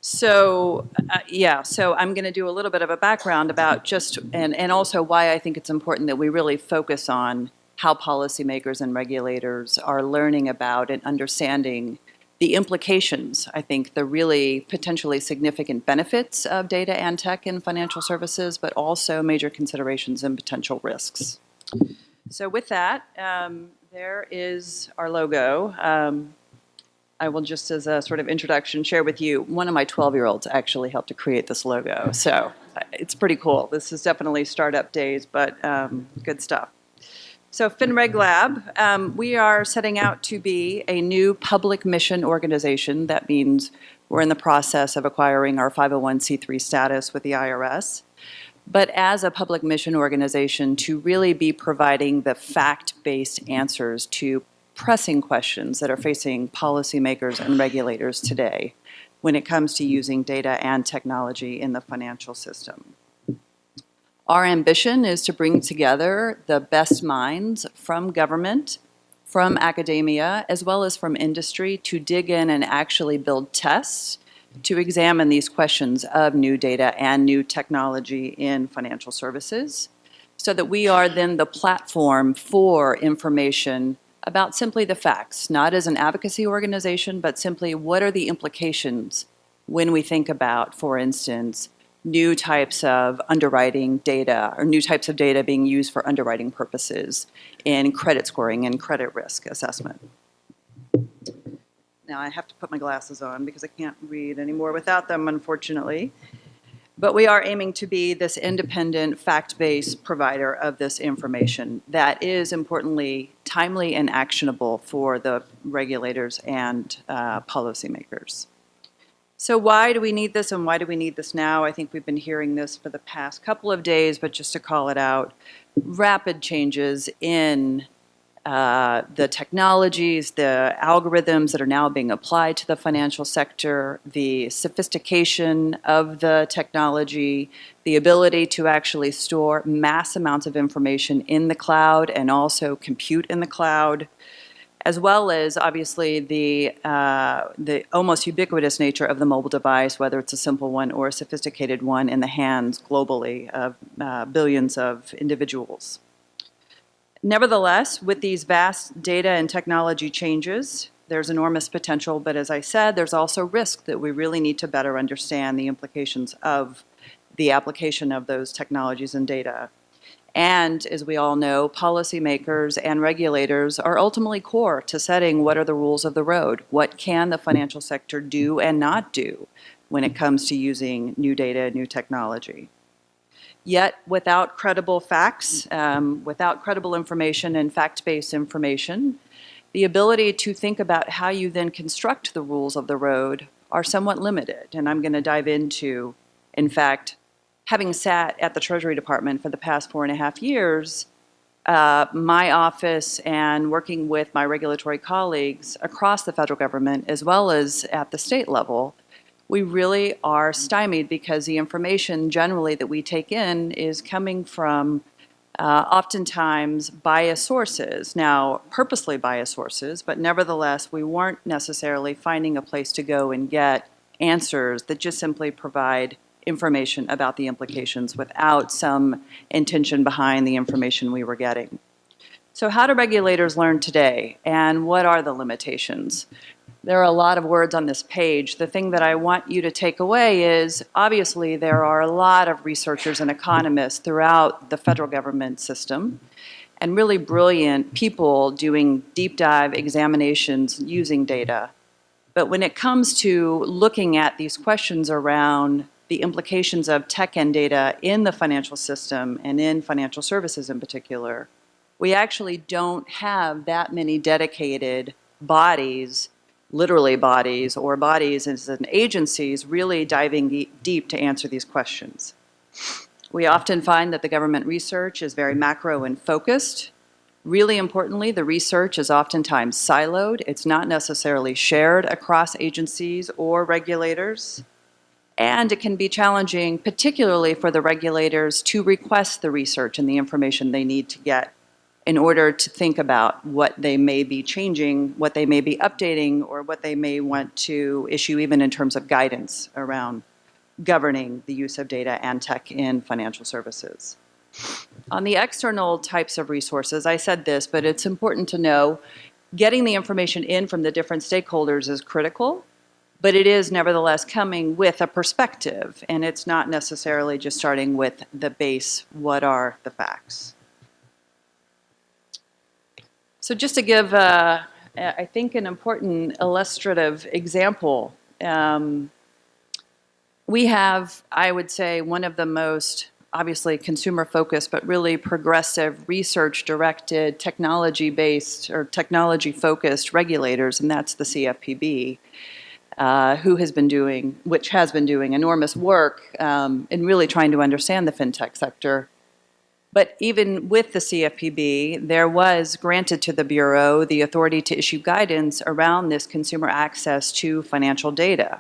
so, uh, yeah, so I'm going to do a little bit of a background about just, and, and also why I think it's important that we really focus on how policymakers and regulators are learning about and understanding the implications, I think, the really potentially significant benefits of data and tech in financial services, but also major considerations and potential risks. So with that, um, there is our logo. Um, I will just as a sort of introduction share with you, one of my 12-year-olds actually helped to create this logo. So uh, it's pretty cool. This is definitely startup days, but um, good stuff. So FinReg Lab, um, we are setting out to be a new public mission organization. That means we're in the process of acquiring our 501c3 status with the IRS. But as a public mission organization, to really be providing the fact-based answers to pressing questions that are facing policymakers and regulators today when it comes to using data and technology in the financial system. Our ambition is to bring together the best minds from government, from academia, as well as from industry to dig in and actually build tests to examine these questions of new data and new technology in financial services so that we are then the platform for information about simply the facts, not as an advocacy organization, but simply what are the implications when we think about, for instance, new types of underwriting data or new types of data being used for underwriting purposes in credit scoring and credit risk assessment. Now I have to put my glasses on because I can't read anymore without them, unfortunately. But we are aiming to be this independent, fact-based provider of this information that is, importantly, timely and actionable for the regulators and uh, policymakers. So why do we need this and why do we need this now? I think we've been hearing this for the past couple of days, but just to call it out, rapid changes in uh, the technologies, the algorithms that are now being applied to the financial sector, the sophistication of the technology, the ability to actually store mass amounts of information in the cloud and also compute in the cloud, as well as obviously the, uh, the almost ubiquitous nature of the mobile device, whether it's a simple one or a sophisticated one in the hands globally of uh, billions of individuals. Nevertheless, with these vast data and technology changes, there's enormous potential, but as I said, there's also risk that we really need to better understand the implications of the application of those technologies and data. And as we all know, policymakers and regulators are ultimately core to setting what are the rules of the road. What can the financial sector do and not do when it comes to using new data new technology? Yet, without credible facts, um, without credible information and fact-based information, the ability to think about how you then construct the rules of the road are somewhat limited. And I'm going to dive into, in fact, having sat at the Treasury Department for the past four and a half years, uh, my office and working with my regulatory colleagues across the federal government as well as at the state level, we really are stymied because the information generally that we take in is coming from uh, oftentimes biased sources. Now, purposely biased sources, but nevertheless, we weren't necessarily finding a place to go and get answers that just simply provide information about the implications without some intention behind the information we were getting. So how do regulators learn today, and what are the limitations? There are a lot of words on this page. The thing that I want you to take away is, obviously, there are a lot of researchers and economists throughout the federal government system, and really brilliant people doing deep dive examinations using data. But when it comes to looking at these questions around the implications of tech and data in the financial system and in financial services in particular, we actually don't have that many dedicated bodies, literally bodies, or bodies as agencies really diving deep to answer these questions. We often find that the government research is very macro and focused. Really importantly, the research is oftentimes siloed. It's not necessarily shared across agencies or regulators. And it can be challenging, particularly for the regulators, to request the research and the information they need to get in order to think about what they may be changing, what they may be updating, or what they may want to issue even in terms of guidance around governing the use of data and tech in financial services. On the external types of resources, I said this, but it's important to know getting the information in from the different stakeholders is critical, but it is nevertheless coming with a perspective, and it's not necessarily just starting with the base, what are the facts? So just to give, uh, I think, an important illustrative example, um, we have, I would say, one of the most obviously consumer focused, but really progressive, research directed, technology based or technology focused regulators, and that's the CFPB. Uh, who has been doing, which has been doing enormous work um, in really trying to understand the fintech sector. But even with the CFPB, there was granted to the Bureau the authority to issue guidance around this consumer access to financial data.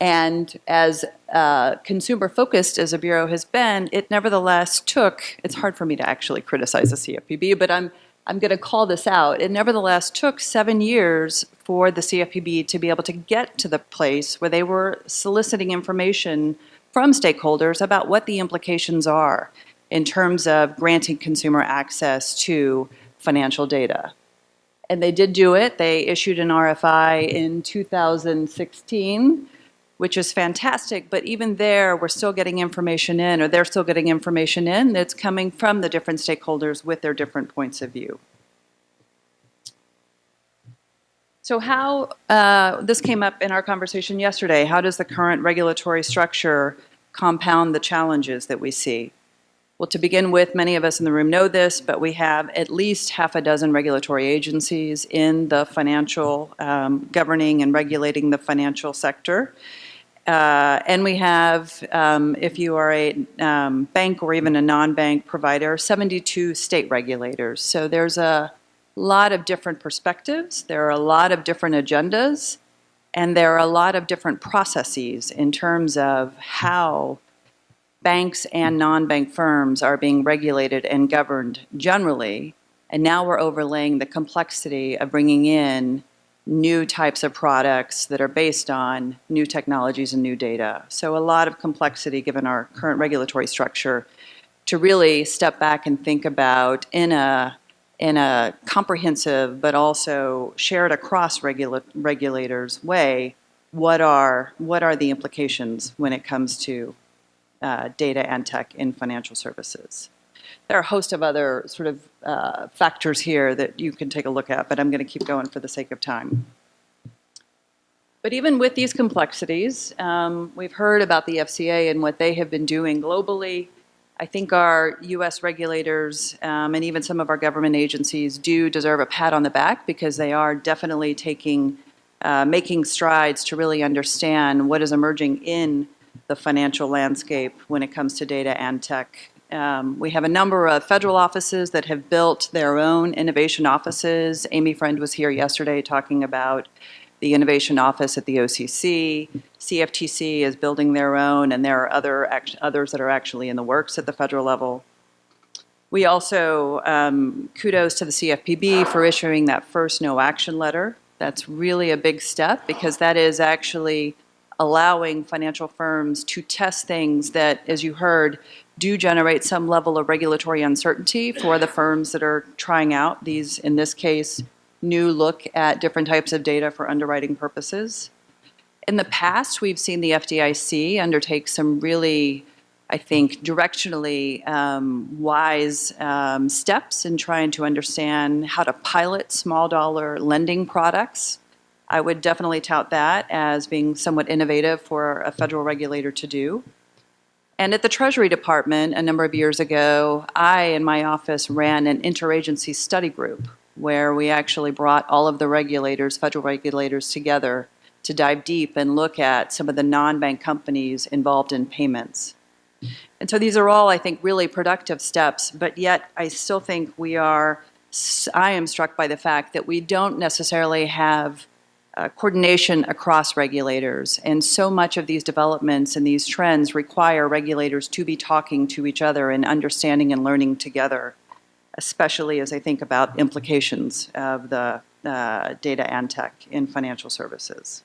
And as uh, consumer focused as a Bureau has been, it nevertheless took, it's hard for me to actually criticize the CFPB, but I'm, I'm going to call this out. It nevertheless took seven years for the CFPB to be able to get to the place where they were soliciting information from stakeholders about what the implications are in terms of granting consumer access to financial data. And they did do it. They issued an RFI in 2016 which is fantastic, but even there, we're still getting information in, or they're still getting information in that's coming from the different stakeholders with their different points of view. So how, uh, this came up in our conversation yesterday, how does the current regulatory structure compound the challenges that we see? Well, to begin with, many of us in the room know this, but we have at least half a dozen regulatory agencies in the financial, um, governing and regulating the financial sector. Uh, and we have, um, if you are a um, bank or even a non-bank provider, 72 state regulators. So there's a lot of different perspectives. There are a lot of different agendas. And there are a lot of different processes in terms of how banks and non-bank firms are being regulated and governed generally. And now we're overlaying the complexity of bringing in new types of products that are based on new technologies and new data. So a lot of complexity given our current regulatory structure to really step back and think about in a in a comprehensive but also shared across regula regulators way what are what are the implications when it comes to uh, data and tech in financial services. There are a host of other sort of uh, factors here that you can take a look at, but I'm going to keep going for the sake of time. But even with these complexities, um, we've heard about the FCA and what they have been doing globally. I think our U.S. regulators um, and even some of our government agencies do deserve a pat on the back because they are definitely taking, uh, making strides to really understand what is emerging in the financial landscape when it comes to data and tech um, we have a number of federal offices that have built their own innovation offices. Amy Friend was here yesterday talking about the innovation office at the OCC. CFTC is building their own, and there are other others that are actually in the works at the federal level. We also, um, kudos to the CFPB for issuing that first no action letter. That's really a big step because that is actually allowing financial firms to test things that, as you heard, do generate some level of regulatory uncertainty for the firms that are trying out these, in this case, new look at different types of data for underwriting purposes. In the past, we've seen the FDIC undertake some really, I think, directionally um, wise um, steps in trying to understand how to pilot small dollar lending products. I would definitely tout that as being somewhat innovative for a federal regulator to do. And at the Treasury Department, a number of years ago, I and my office ran an interagency study group where we actually brought all of the regulators, federal regulators, together to dive deep and look at some of the non-bank companies involved in payments. And so these are all, I think, really productive steps, but yet I still think we are, I am struck by the fact that we don't necessarily have uh, coordination across regulators. And so much of these developments and these trends require regulators to be talking to each other and understanding and learning together, especially as I think about implications of the uh, data and tech in financial services.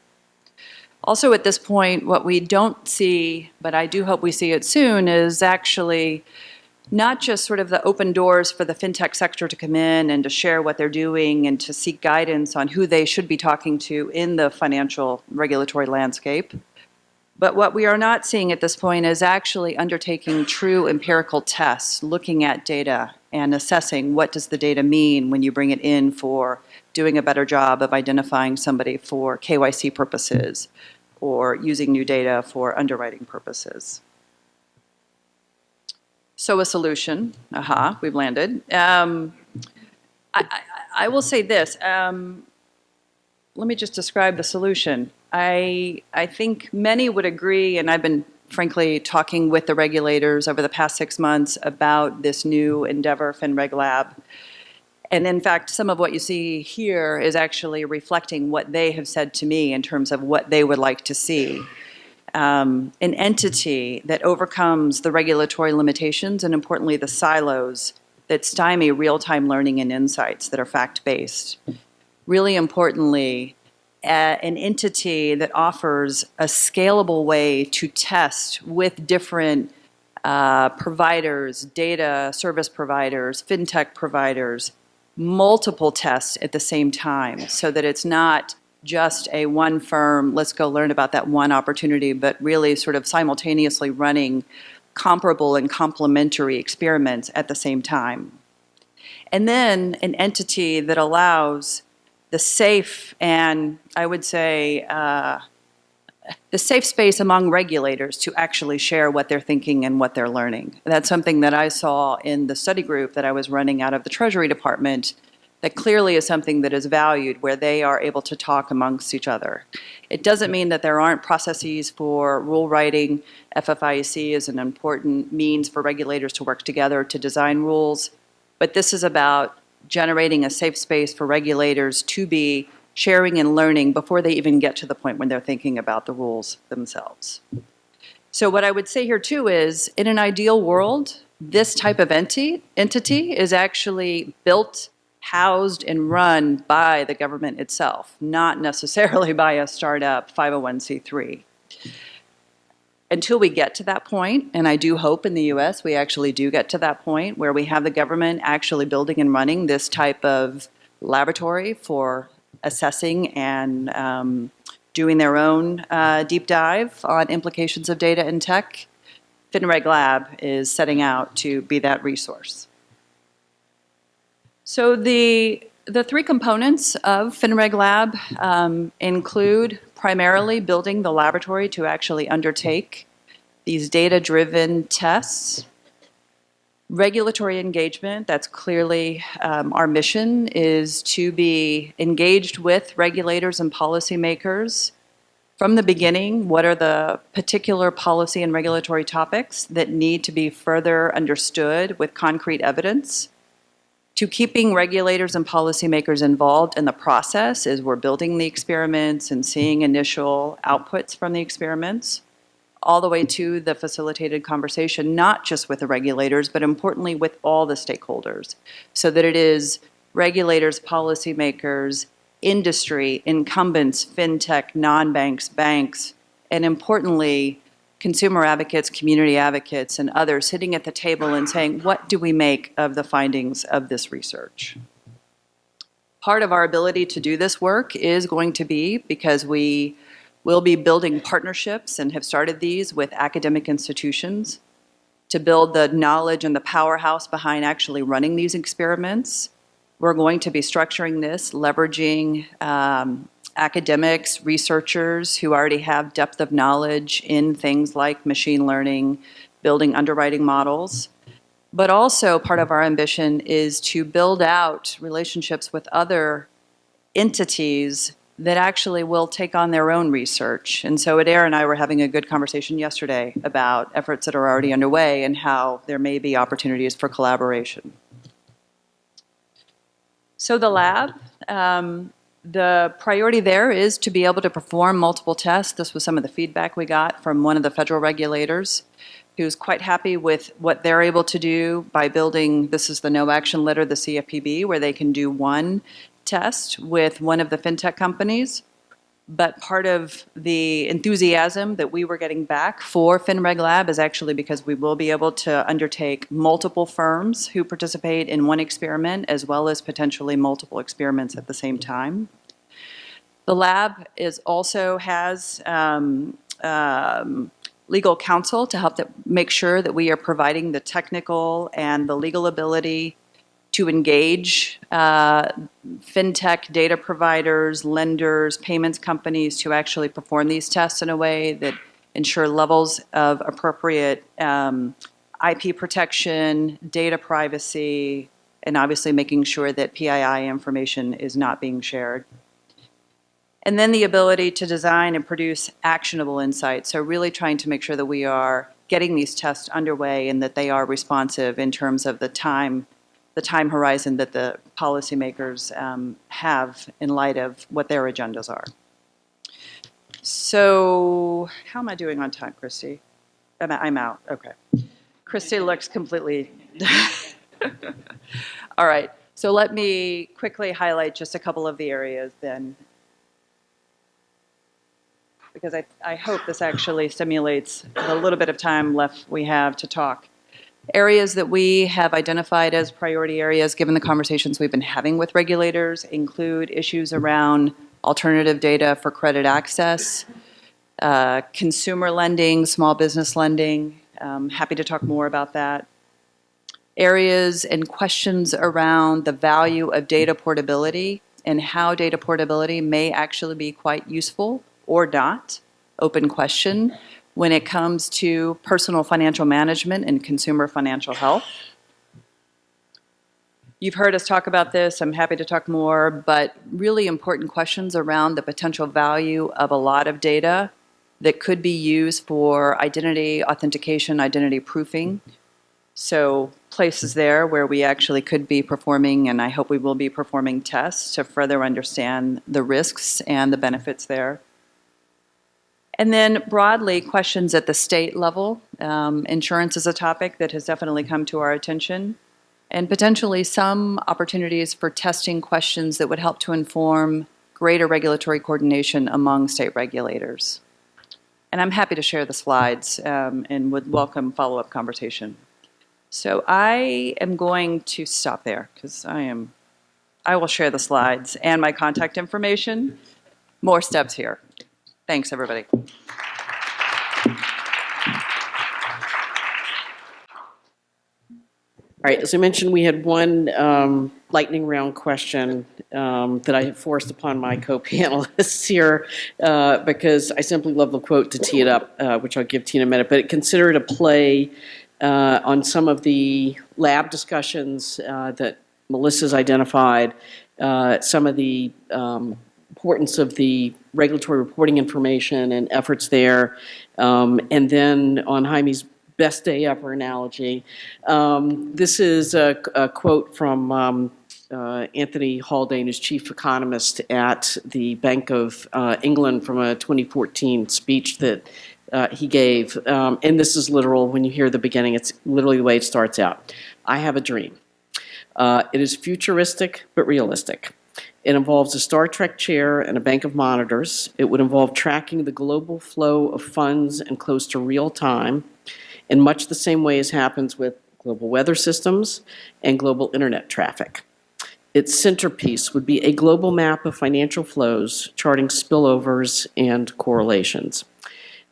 Also at this point, what we don't see, but I do hope we see it soon, is actually not just sort of the open doors for the fintech sector to come in and to share what they're doing and to seek guidance on who they should be talking to in the financial regulatory landscape. But what we are not seeing at this point is actually undertaking true empirical tests, looking at data and assessing what does the data mean when you bring it in for doing a better job of identifying somebody for KYC purposes or using new data for underwriting purposes. So a solution, aha, we've landed. Um, I, I, I will say this, um, let me just describe the solution. I, I think many would agree, and I've been frankly talking with the regulators over the past six months about this new endeavor, FinReg Lab. And in fact, some of what you see here is actually reflecting what they have said to me in terms of what they would like to see. Um, an entity that overcomes the regulatory limitations and importantly the silos that stymie real-time learning and insights that are fact-based. Really importantly, an entity that offers a scalable way to test with different uh, providers, data service providers, fintech providers, multiple tests at the same time so that it's not just a one firm, let's go learn about that one opportunity, but really sort of simultaneously running comparable and complementary experiments at the same time. And then an entity that allows the safe and I would say uh, the safe space among regulators to actually share what they're thinking and what they're learning. That's something that I saw in the study group that I was running out of the Treasury Department that clearly is something that is valued where they are able to talk amongst each other. It doesn't mean that there aren't processes for rule writing. FFIEC is an important means for regulators to work together to design rules, but this is about generating a safe space for regulators to be sharing and learning before they even get to the point when they're thinking about the rules themselves. So what I would say here too is, in an ideal world, this type of entity, entity is actually built, housed, and run by the government itself, not necessarily by a startup 501c3. Until we get to that point, and I do hope in the US we actually do get to that point where we have the government actually building and running this type of laboratory for assessing and um, doing their own uh, deep dive on implications of data and tech, FinReg Lab is setting out to be that resource. So the, the three components of FinReg Lab um, include primarily building the laboratory to actually undertake these data-driven tests Regulatory engagement, that's clearly um, our mission, is to be engaged with regulators and policymakers from the beginning. What are the particular policy and regulatory topics that need to be further understood with concrete evidence? To keeping regulators and policymakers involved in the process as we're building the experiments and seeing initial outputs from the experiments all the way to the facilitated conversation, not just with the regulators, but importantly with all the stakeholders, so that it is regulators, policymakers, industry, incumbents, fintech, non-banks, banks, and importantly, consumer advocates, community advocates, and others sitting at the table and saying, what do we make of the findings of this research? Part of our ability to do this work is going to be because we will be building partnerships and have started these with academic institutions to build the knowledge and the powerhouse behind actually running these experiments. We're going to be structuring this, leveraging um, academics, researchers who already have depth of knowledge in things like machine learning, building underwriting models. But also part of our ambition is to build out relationships with other entities that actually will take on their own research. And so Adair and I were having a good conversation yesterday about efforts that are already underway and how there may be opportunities for collaboration. So the lab, um, the priority there is to be able to perform multiple tests. This was some of the feedback we got from one of the federal regulators who's quite happy with what they're able to do by building, this is the no action letter, the CFPB, where they can do one test with one of the fintech companies. But part of the enthusiasm that we were getting back for FinReg Lab is actually because we will be able to undertake multiple firms who participate in one experiment as well as potentially multiple experiments at the same time. The lab is also has um, um, legal counsel to help that make sure that we are providing the technical and the legal ability to engage uh, fintech data providers, lenders, payments companies to actually perform these tests in a way that ensure levels of appropriate um, IP protection, data privacy, and obviously making sure that PII information is not being shared. And then the ability to design and produce actionable insights. So really trying to make sure that we are getting these tests underway and that they are responsive in terms of the time the time horizon that the policymakers um, have in light of what their agendas are. So how am I doing on time, Christy? I'm, I'm out, okay. Christy looks completely, all right. So let me quickly highlight just a couple of the areas then. Because I, I hope this actually stimulates the little bit of time left we have to talk. Areas that we have identified as priority areas, given the conversations we've been having with regulators, include issues around alternative data for credit access, uh, consumer lending, small business lending. Um, happy to talk more about that. Areas and questions around the value of data portability and how data portability may actually be quite useful or not. Open question when it comes to personal financial management and consumer financial health. You've heard us talk about this, I'm happy to talk more, but really important questions around the potential value of a lot of data that could be used for identity authentication, identity proofing. So places there where we actually could be performing, and I hope we will be performing tests to further understand the risks and the benefits there. And then broadly, questions at the state level. Um, insurance is a topic that has definitely come to our attention. And potentially some opportunities for testing questions that would help to inform greater regulatory coordination among state regulators. And I'm happy to share the slides um, and would welcome follow-up conversation. So I am going to stop there because I am, I will share the slides and my contact information. More steps here. Thanks, everybody. All right, as I mentioned, we had one um, lightning round question um, that I forced upon my co-panelists here uh, because I simply love the quote to tee it up, uh, which I'll give Tina in a minute. But consider it a play uh, on some of the lab discussions uh, that Melissa's identified, uh, some of the um, importance of the regulatory reporting information and efforts there, um, and then on Jaime's best day ever analogy. Um, this is a, a quote from um, uh, Anthony Haldane, who's chief economist at the Bank of uh, England from a 2014 speech that uh, he gave. Um, and this is literal. When you hear the beginning, it's literally the way it starts out. I have a dream. Uh, it is futuristic but realistic. It involves a Star Trek chair and a bank of monitors. It would involve tracking the global flow of funds and close to real time in much the same way as happens with global weather systems and global internet traffic. Its centerpiece would be a global map of financial flows, charting spillovers and correlations.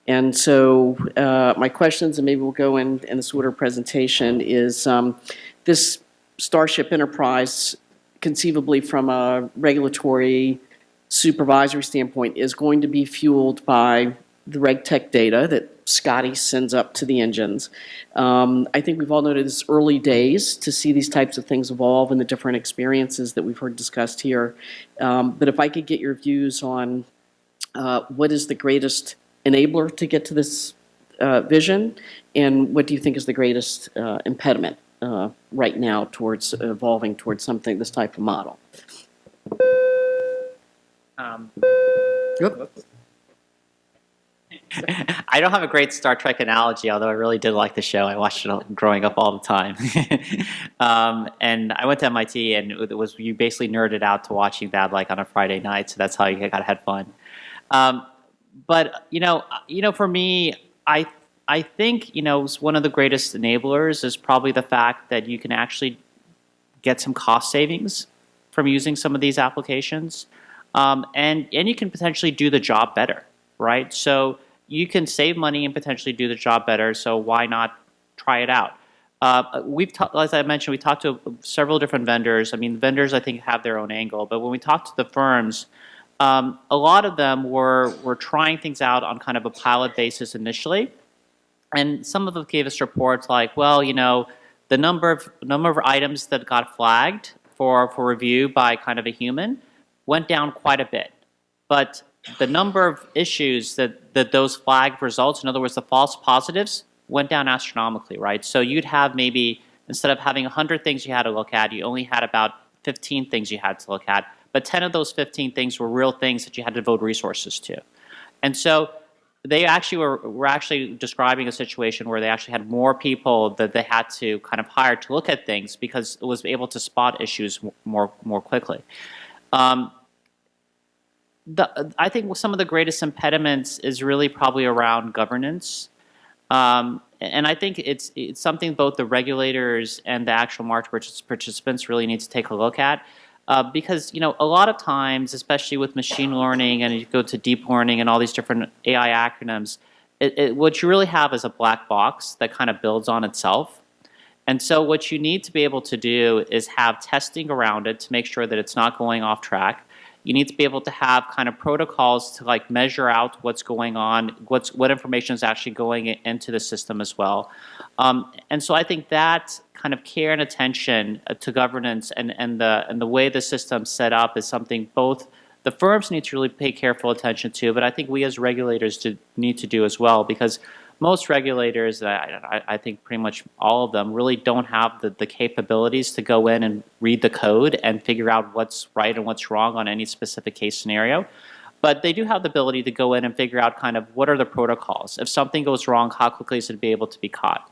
And so uh, my questions, and maybe we'll go in, in this order presentation, is um, this Starship Enterprise, conceivably from a regulatory supervisory standpoint, is going to be fueled by the RegTech data that Scotty sends up to the engines. Um, I think we've all noted it's early days to see these types of things evolve and the different experiences that we've heard discussed here. Um, but if I could get your views on uh, what is the greatest enabler to get to this uh, vision, and what do you think is the greatest uh, impediment uh, right now towards evolving towards something, this type of model? Um, Yep. I don't have a great Star Trek analogy, although I really did like the show. I watched it growing up all the time. um, and I went to MIT, and it was you basically nerded out to watching that like on a Friday night. So that's how you got had fun. Um, but you know, you know, for me, I I think you know one of the greatest enablers is probably the fact that you can actually get some cost savings from using some of these applications, um, and and you can potentially do the job better, right? So you can save money and potentially do the job better. So why not try it out? Uh, we've, as I mentioned, we talked to several different vendors. I mean, vendors I think have their own angle, but when we talked to the firms, um, a lot of them were were trying things out on kind of a pilot basis initially, and some of them gave us reports like, well, you know, the number of number of items that got flagged for for review by kind of a human went down quite a bit, but the number of issues that, that those flagged results, in other words, the false positives, went down astronomically, right? So you'd have maybe, instead of having 100 things you had to look at, you only had about 15 things you had to look at. But 10 of those 15 things were real things that you had to devote resources to. And so they actually were, were actually describing a situation where they actually had more people that they had to kind of hire to look at things because it was able to spot issues more, more quickly. Um, the, I think some of the greatest impediments is really probably around governance. Um, and I think it's, it's something both the regulators and the actual market participants really need to take a look at. Uh, because you know a lot of times, especially with machine learning and you go to deep learning and all these different AI acronyms, it, it, what you really have is a black box that kind of builds on itself. And so what you need to be able to do is have testing around it to make sure that it's not going off track you need to be able to have kind of protocols to like measure out what's going on, what's what information is actually going into the system as well. Um, and so I think that kind of care and attention uh, to governance and, and the and the way the system's set up is something both the firms need to really pay careful attention to, but I think we as regulators do, need to do as well because most regulators, I, I, think pretty much all of them, really don't have the, the capabilities to go in and read the code and figure out what's right and what's wrong on any specific case scenario. But they do have the ability to go in and figure out kind of what are the protocols. If something goes wrong, how quickly is it be able to be caught?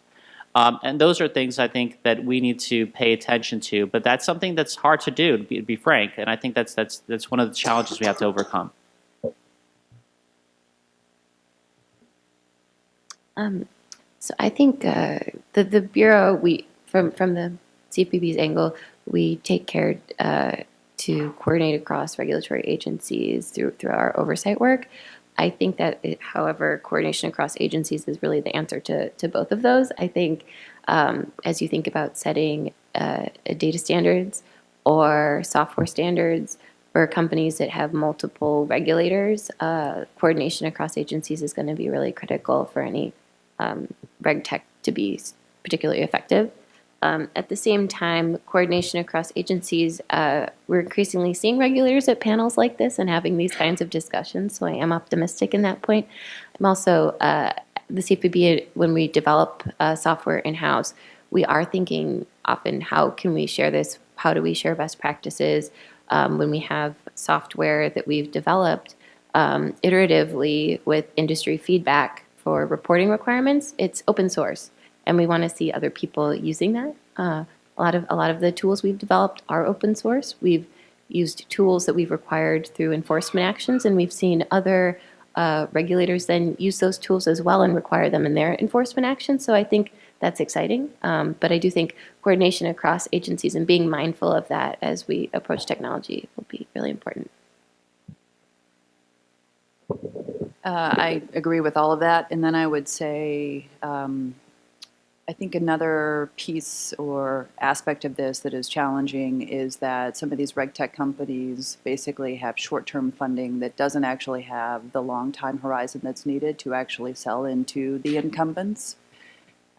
Um, and those are things I think that we need to pay attention to. But that's something that's hard to do, to be, to be frank. And I think that's, that's, that's one of the challenges we have to overcome. Um, so I think uh, the the bureau we from from the CFPB's angle we take care uh, to coordinate across regulatory agencies through through our oversight work. I think that, it, however, coordination across agencies is really the answer to to both of those. I think um, as you think about setting uh, data standards or software standards for companies that have multiple regulators, uh, coordination across agencies is going to be really critical for any um, RegTech to be particularly effective. Um, at the same time, coordination across agencies, uh, we're increasingly seeing regulators at panels like this and having these kinds of discussions, so I am optimistic in that point. I'm also, uh, the CFPB, when we develop uh, software in-house, we are thinking often, how can we share this? How do we share best practices? Um, when we have software that we've developed um, iteratively with industry feedback for reporting requirements, it's open source, and we want to see other people using that. Uh, a lot of a lot of the tools we've developed are open source. We've used tools that we've required through enforcement actions, and we've seen other uh, regulators then use those tools as well and require them in their enforcement actions. So I think that's exciting. Um, but I do think coordination across agencies and being mindful of that as we approach technology will be really important. Uh, I agree with all of that. And then I would say, um, I think another piece or aspect of this that is challenging is that some of these reg tech companies basically have short-term funding that doesn't actually have the long time horizon that's needed to actually sell into the incumbents.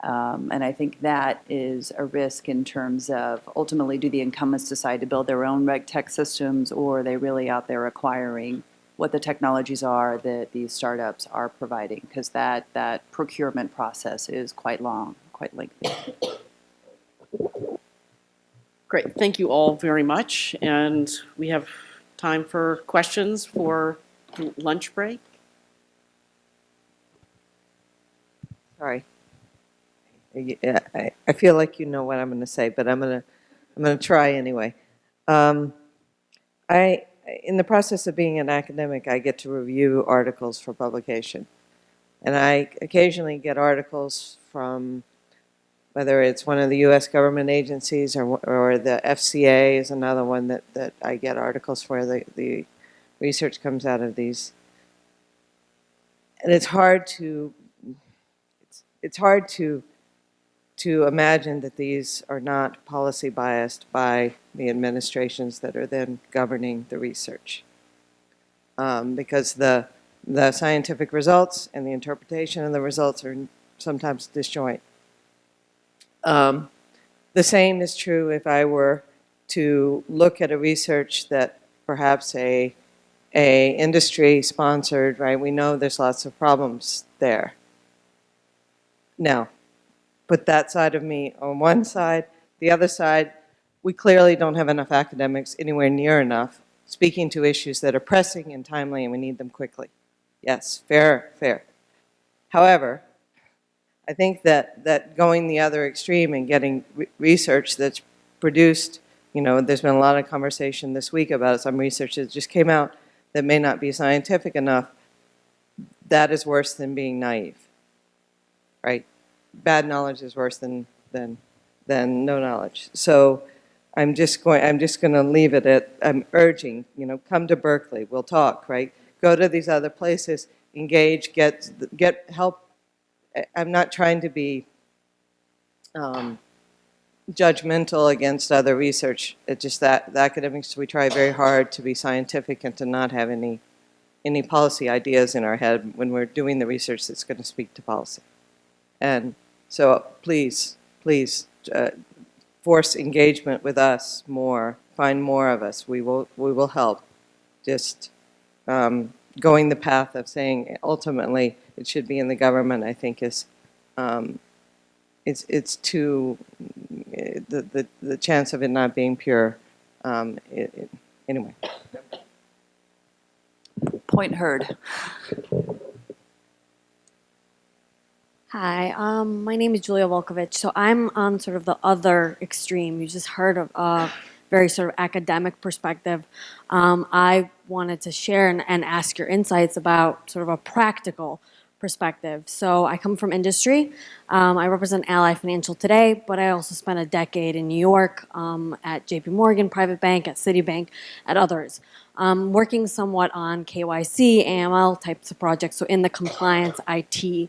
Um, and I think that is a risk in terms of ultimately do the incumbents decide to build their own reg tech systems or are they really out there acquiring what the technologies are that these startups are providing? Because that, that procurement process is quite long, quite lengthy. Great, thank you all very much, and we have time for questions for lunch break. Sorry. I, feel like you know what I'm going to say, but I'm going to, I'm going to try anyway. Um, I, in the process of being an academic, I get to review articles for publication. And I occasionally get articles from, whether it's one of the U.S. government agencies or, or the FCA is another one that, that I get articles for. The, the research comes out of these. And it's hard to, it's, it's hard to to imagine that these are not policy biased by the administrations that are then governing the research. Um, because the, the scientific results and the interpretation of the results are sometimes disjoint. Um, the same is true if I were to look at a research that perhaps a, a industry sponsored, right? We know there's lots of problems there. Now, put that side of me on one side. The other side, we clearly don't have enough academics anywhere near enough speaking to issues that are pressing and timely and we need them quickly. Yes, fair, fair. However, I think that, that going the other extreme and getting re research that's produced, you know, there's been a lot of conversation this week about some research that just came out that may not be scientific enough, that is worse than being naive, right? bad knowledge is worse than, than, than no knowledge. So I'm just going, I'm just going to leave it at, I'm urging, you know, come to Berkeley, we'll talk, right? Go to these other places, engage, get, get help. I'm not trying to be um, judgmental against other research. It's just that the academics, we try very hard to be scientific and to not have any, any policy ideas in our head when we're doing the research that's going to speak to policy. And so please, please uh, force engagement with us more. Find more of us. We will, we will help. Just um, going the path of saying ultimately it should be in the government, I think is, um, it's, it's too, the, the, the chance of it not being pure, um, it, it, anyway. Point heard. Hi, um, my name is Julia Volkovich. So I'm on sort of the other extreme. You just heard of a very sort of academic perspective. Um, I wanted to share and, and, ask your insights about sort of a practical perspective. So I come from industry. Um, I represent Ally Financial today, but I also spent a decade in New York um, at JP Morgan, Private Bank, at Citibank, at others. Um, working somewhat on KYC, AML types of projects, so in the compliance IT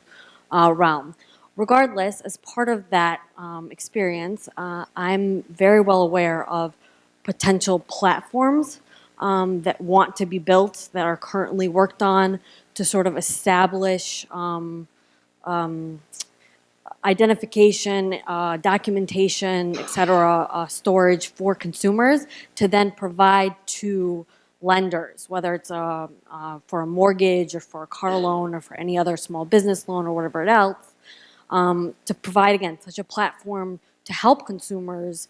uh, realm. Regardless, as part of that um, experience, uh, I'm very well aware of potential platforms um, that want to be built, that are currently worked on to sort of establish um, um identification, uh, documentation, et cetera, uh, storage for consumers to then provide to lenders, whether it's a, uh, for a mortgage or for a car loan or for any other small business loan or whatever else, um, to provide, again, such a platform to help consumers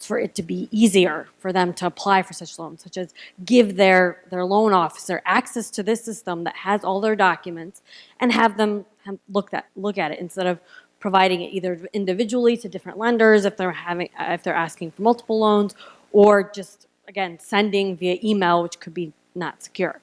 for it to be easier for them to apply for such loans, such as give their, their loan officer access to this system that has all their documents and have them look at, look at it instead of providing it either individually to different lenders if they're having, uh, if they're asking for multiple loans, or just, again, sending via email, which could be not secure.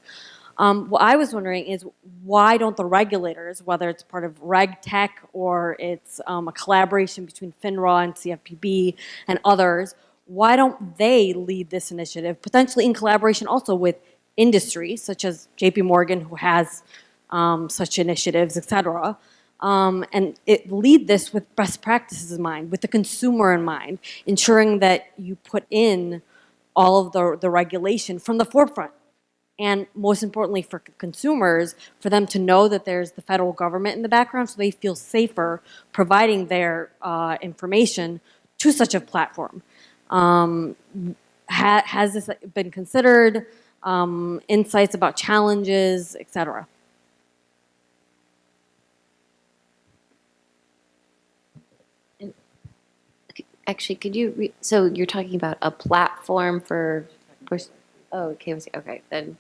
Um, what I was wondering is why don't the regulators, whether it's part of Reg Tech or it's um, a collaboration between FINRA and CFPB and others, why don't they lead this initiative, potentially in collaboration also with industry, such as JP Morgan, who has um, such initiatives, et cetera, um, and it, lead this with best practices in mind, with the consumer in mind, ensuring that you put in all of the, the regulation from the forefront and most importantly for consumers, for them to know that there's the federal government in the background so they feel safer providing their uh, information to such a platform. Um, ha- has this been considered? Um, insights about challenges, et cetera? Actually, could you, so you're talking about a platform for, for, oh, okay. okay, then,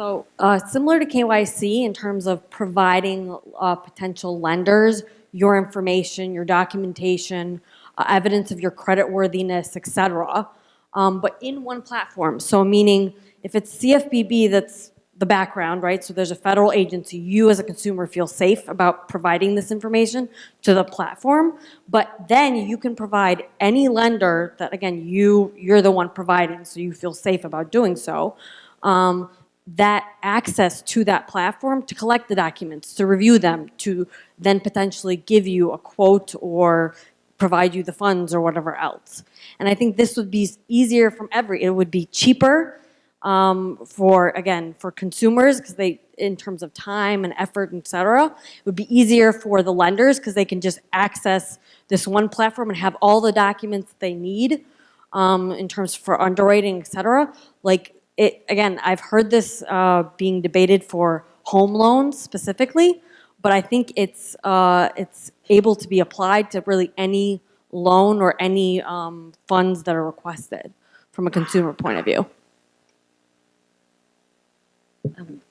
So uh, similar to KYC in terms of providing uh, potential lenders your information, your documentation, uh, evidence of your credit worthiness, et cetera, um, but in one platform. So meaning if it's CFPB that's the background, right? So there's a federal agency, you as a consumer feel safe about providing this information to the platform, but then you can provide any lender that, again, you, you're the one providing, so you feel safe about doing so. Um, that access to that platform to collect the documents, to review them, to then potentially give you a quote or provide you the funds or whatever else. And I think this would be easier from every, it would be cheaper um, for, again, for consumers, because they, in terms of time and effort, et cetera. It would be easier for the lenders, because they can just access this one platform and have all the documents they need um, in terms for underwriting, et cetera. Like, it, again, I've heard this uh, being debated for home loans specifically, but I think it's, uh, it's able to be applied to really any loan or any um, funds that are requested from a consumer point of view.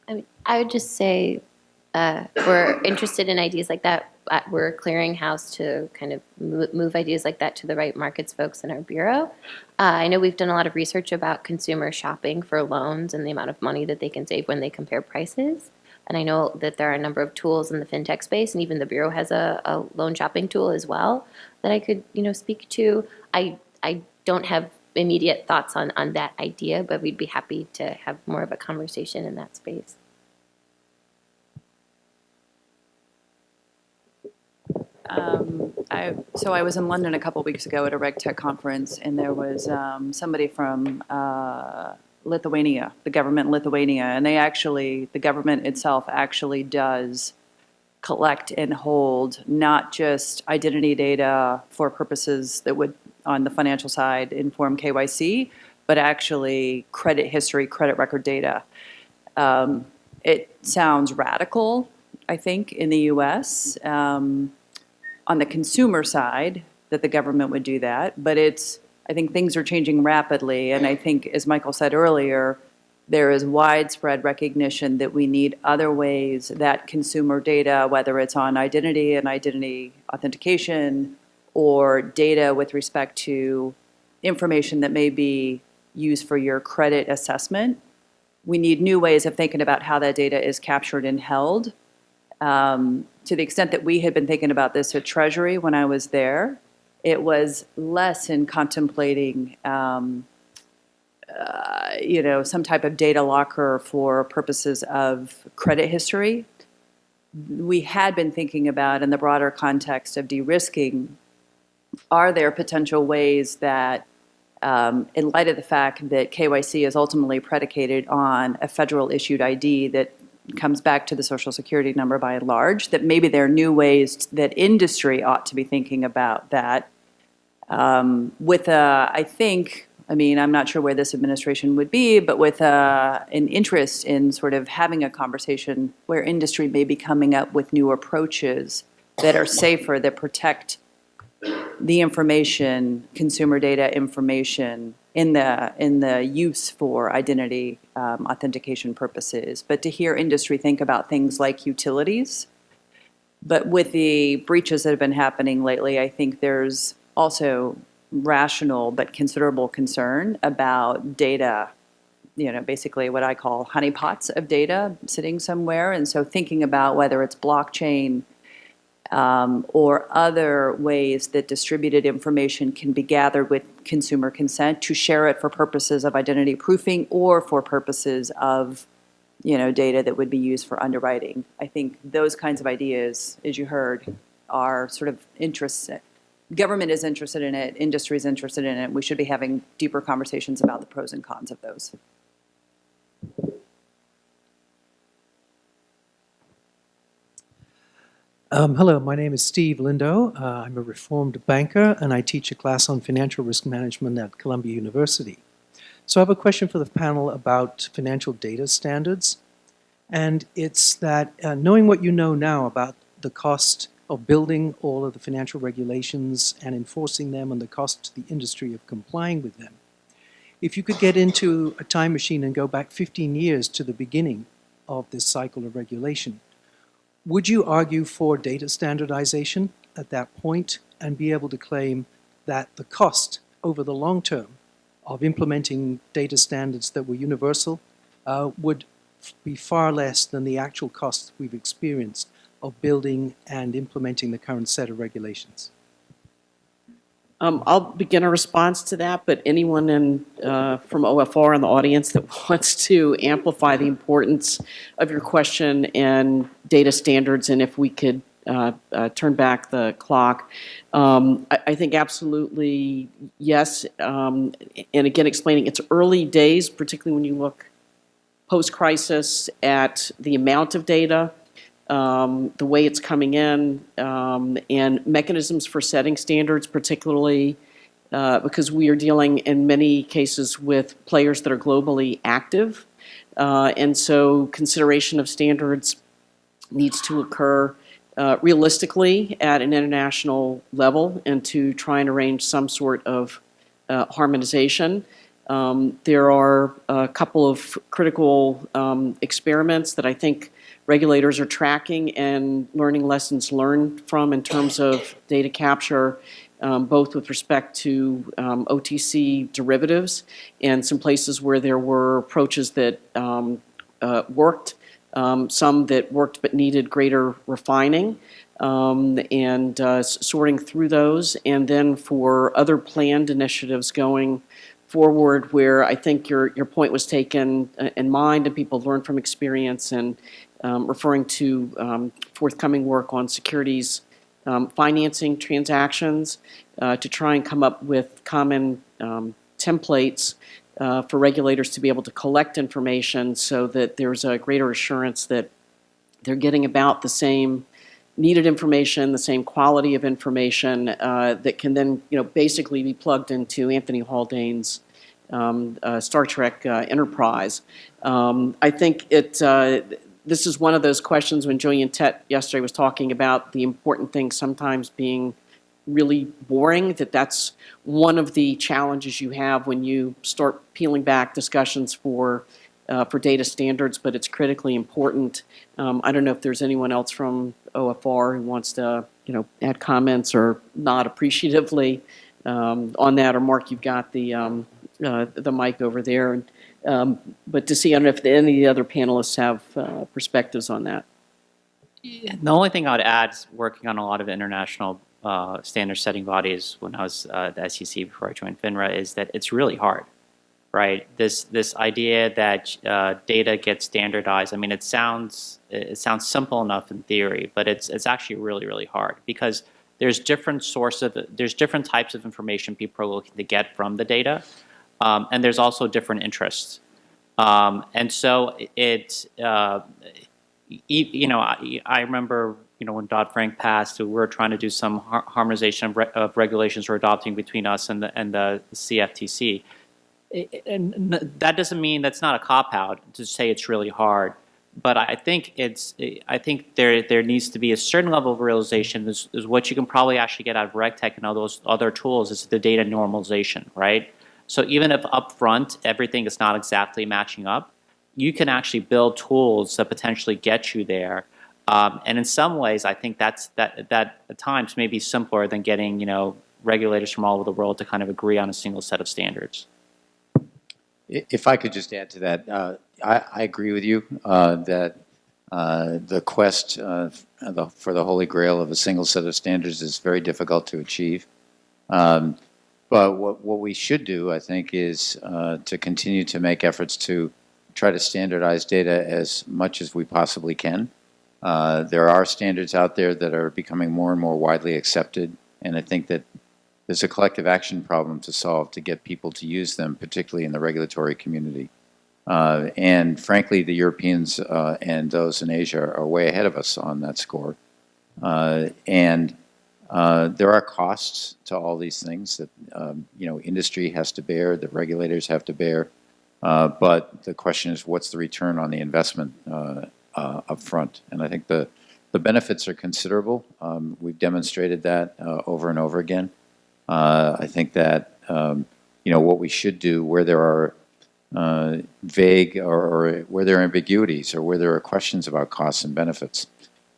I mean, I would just say, uh, we're interested in ideas like that. We're a clearinghouse to kind of mo- move ideas like that to the right markets folks in our bureau. Uh, I know we've done a lot of research about consumer shopping for loans and the amount of money that they can save when they compare prices. And I know that there are a number of tools in the fintech space, and even the bureau has a, a loan shopping tool as well that I could, you know, speak to. I I don't have immediate thoughts on on that idea, but we'd be happy to have more of a conversation in that space. Um, I, so I was in London a couple weeks ago at a RegTech conference, and there was um, somebody from uh, Lithuania, the government in Lithuania, and they actually, the government itself actually does collect and hold not just identity data for purposes that would, on the financial side, inform KYC, but actually credit history, credit record data. Um, it sounds radical, I think, in the US. Um, on the consumer side that the government would do that, but it's, I think things are changing rapidly, and I think, as Michael said earlier, there is widespread recognition that we need other ways that consumer data, whether it's on identity and identity authentication, or data with respect to information that may be used for your credit assessment, we need new ways of thinking about how that data is captured and held. Um, to the extent that we had been thinking about this at Treasury when I was there, it was less in contemplating, um, uh, you know, some type of data locker for purposes of credit history. We had been thinking about, in the broader context of de-risking, are there potential ways that, um, in light of the fact that KYC is ultimately predicated on a federal issued ID that comes back to the social security number by and large, that maybe there are new ways that industry ought to be thinking about that. Um, with a, I think, I mean, I'm not sure where this administration would be, but with a, an interest in sort of having a conversation where industry may be coming up with new approaches that are safer, that protect the information, consumer data information in the, in the use for identity um, authentication purposes. But to hear industry think about things like utilities, but with the breaches that have been happening lately, I think there's also rational but considerable concern about data, you know, basically what I call honeypots of data sitting somewhere. And so thinking about whether it's blockchain um, or other ways that distributed information can be gathered with consumer consent to share it for purposes of identity proofing or for purposes of, you know, data that would be used for underwriting. I think those kinds of ideas, as you heard, are sort of interested. Government is interested in it, industry is interested in it. We should be having deeper conversations about the pros and cons of those. Um, hello, my name is Steve Lindo. Uh, I'm a reformed banker and I teach a class on financial risk management at Columbia University. So I have a question for the panel about financial data standards. And it's that uh, knowing what you know now about the cost of building all of the financial regulations and enforcing them and the cost to the industry of complying with them, if you could get into a time machine and go back 15 years to the beginning of this cycle of regulation, would you argue for data standardization at that point and be able to claim that the cost over the long term of implementing data standards that were universal uh, would be far less than the actual costs we've experienced of building and implementing the current set of regulations? Um, I'll begin a response to that, but anyone in, uh, from OFR in the audience that wants to amplify the importance of your question and data standards, and if we could uh, uh, turn back the clock, um, I, I think absolutely yes. Um, and again, explaining it's early days, particularly when you look post-crisis at the amount of data, um, the way it's coming in, um, and mechanisms for setting standards, particularly uh, because we are dealing in many cases with players that are globally active. Uh, and so consideration of standards needs to occur uh, realistically at an international level and to try and arrange some sort of uh, harmonization. Um, there are a couple of critical um, experiments that I think regulators are tracking and learning lessons learned from in terms of data capture, um, both with respect to um, OTC derivatives and some places where there were approaches that um, uh, worked, um, some that worked but needed greater refining. Um, and uh, sorting through those, and then for other planned initiatives going forward where I think your, your point was taken uh, in mind and people learn from experience and um, referring to um, forthcoming work on securities um, financing transactions uh, to try and come up with common um, templates uh, for regulators to be able to collect information so that there's a greater assurance that they're getting about the same needed information, the same quality of information uh, that can then, you know, basically be plugged into Anthony Haldane's um, uh, Star Trek uh, Enterprise. Um, I think it. This is one of those questions when Gillian Tett yesterday was talking about the important things sometimes being really boring. That that's one of the challenges you have when you start peeling back discussions for uh, for data standards, but it's critically important. Um, I don't know if there's anyone else from OFR who wants to, you know, add comments or not appreciatively um, on that. Or Mark, you've got the um, uh, the mic over there. And, um, but to see, I don't know if any of the other panelists have uh, perspectives on that. The only thing I'd add is working on a lot of international uh, standard setting bodies when I was uh, at the SEC before I joined FINRA is that it's really hard, right? This this idea that uh, data gets standardized. I mean, it sounds it sounds simple enough in theory, but it's it's actually really really hard because there's different source of there's different types of information people are looking to get from the data, um, and there's also different interests. Um, and so it, uh, you know, I, I, remember, you know, when Dodd-Frank passed, we were trying to do some har harmonization of, re of, regulations we're adopting between us and the, and the CFTC. and that doesn't mean that's not a cop-out to say it's really hard. but I think it's, I think there, there needs to be a certain level of realization is, is what you can probably actually get out of RegTech and all those other tools is the data normalization, right? So even if upfront everything is not exactly matching up, you can actually build tools that potentially get you there. Um, and in some ways, I think that's that that at times may be simpler than getting you know regulators from all over the world to kind of agree on a single set of standards. If I could just add to that, uh, I, I agree with you uh, that uh, the quest uh, the, for the holy grail of a single set of standards is very difficult to achieve. Um, but what, what we should do, I think, is uh, to continue to make efforts to try to standardize data as much as we possibly can. Uh, there are standards out there that are becoming more and more widely accepted, and I think that there's a collective action problem to solve to get people to use them, particularly in the regulatory community. Uh, and frankly, the Europeans uh, and those in Asia are way ahead of us on that score. Uh, and uh, there are costs to all these things that um, you know industry has to bear, the regulators have to bear. Uh, but the question is, what's the return on the investment uh, uh, up front? And I think the the benefits are considerable. Um, we've demonstrated that uh, over and over again. Uh, I think that um, you know what we should do where there are vague or, or where there are ambiguities or where there are questions about costs and benefits.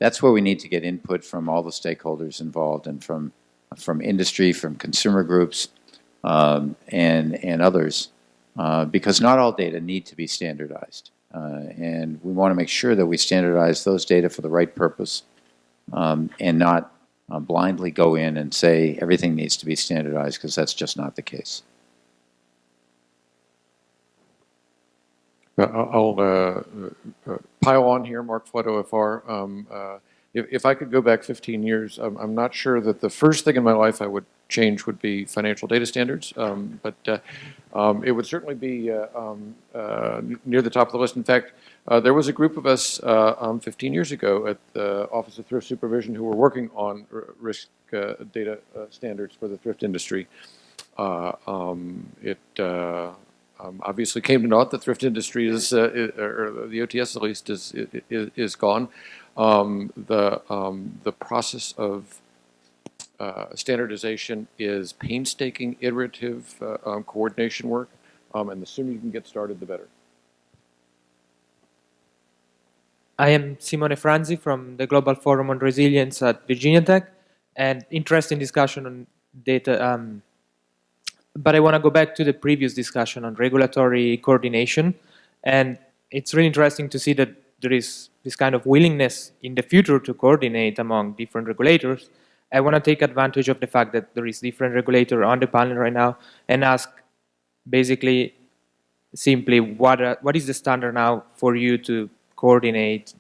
That's where we need to get input from all the stakeholders involved and from from industry, from consumer groups, um, and and others, uh, because not all data need to be standardized, uh, and we want to make sure that we standardize those data for the right purpose, um, and not uh, blindly go in and say everything needs to be standardized because that's just not the case. I'll uh, uh, pile on here, Mark Flood, OFR. Um, uh, if, if I could go back 15 years, I'm, I'm not sure that the first thing in my life I would change would be financial data standards, um, but uh, um, it would certainly be uh, um, uh, near the top of the list. In fact, uh, there was a group of us uh, um, 15 years ago at the Office of Thrift Supervision who were working on risk uh, data uh, standards for the thrift industry. Uh, um, it uh, um, obviously came to naught. The thrift industry is, uh, i- or the OTS at least, is is, is gone. Um, the um, the process of uh, standardization is painstaking, iterative uh, um, coordination work, um, and the sooner you can get started, the better. I am Simone Franzi from the Global Forum on Resilience at Virginia Tech, and interesting discussion on data. But I want to go back to the previous discussion on regulatory coordination, and it's really interesting to see that there is this kind of willingness in the future to coordinate among different regulators. I want to take advantage of the fact that there is different regulator on the panel right now and ask basically simply what are, what is the standard now for you to coordinate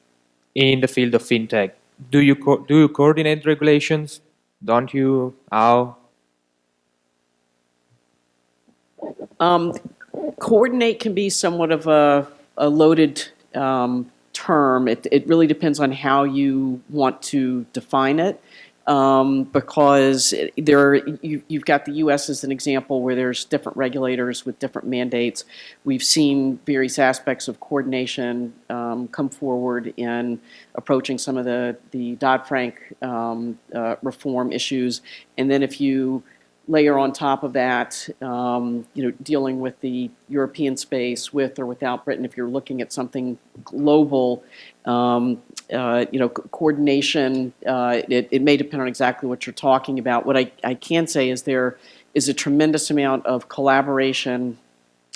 in the field of fintech? Do you do you coordinate regulations? Don't you? How? Um, coordinate can be somewhat of a, a loaded um, term. It, it really depends on how you want to define it. Um, because there are, you, you've got the U.S. as an example where there's different regulators with different mandates. We've seen various aspects of coordination um, come forward in approaching some of the, the Dodd-Frank um, uh, reform issues. And then if you layer on top of that, um, you know, dealing with the European space with or without Britain, if you're looking at something global, um, uh, you know, co- coordination, uh, it, it may depend on exactly what you're talking about. What I, I can say is there is a tremendous amount of collaboration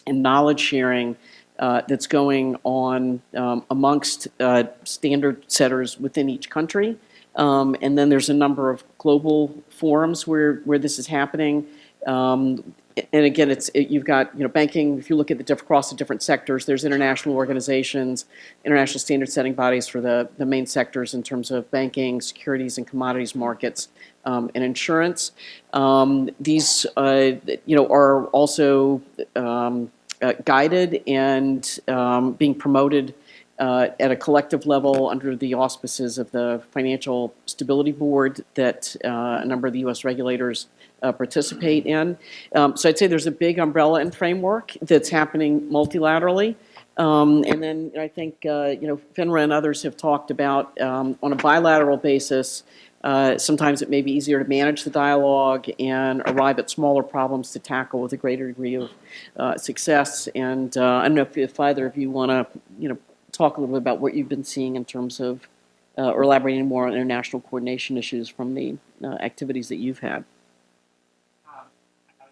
and knowledge sharing uh, that's going on um, amongst uh, standard setters within each country. Um, and then there's a number of global forums where, where this is happening. Um, and again, it's it, you've got you know banking. If you look at the diff- across the different sectors, there's international organizations, international standard setting bodies for the, the main sectors in terms of banking, securities and commodities markets, um, and insurance. Um, these uh, you know are also um, uh, guided and um, being promoted uh, at a collective level under the auspices of the Financial Stability Board that uh, a number of the U.S. regulators uh, participate in. Um, so I'd say there's a big umbrella and framework that's happening multilaterally. Um, And then I think, uh, you know, FINRA and others have talked about, um, on a bilateral basis, uh, sometimes it may be easier to manage the dialogue and arrive at smaller problems to tackle with a greater degree of uh, success. And uh, I don't know if- if either of you want to, you know, talk a little bit about what you've been seeing in terms of, uh, or elaborating more on international coordination issues from the uh, activities that you've had.